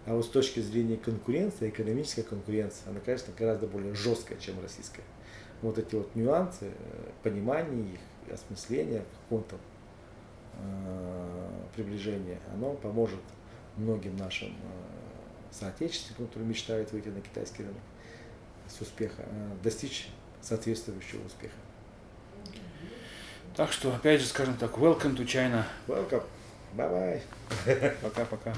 А вот с точки зрения конкуренции, экономической конкуренции, она, конечно, гораздо более жесткая, чем российская. Вот эти вот нюансы, э, понимание их, осмысление какого-то э, приближения, оно поможет многим нашим э, соотечественникам, которые мечтают выйти на китайский рынок с успеха, достичь соответствующего успеха. Так что, опять же, скажем так, welcome to China. Welcome. Bye-bye. Пока-пока.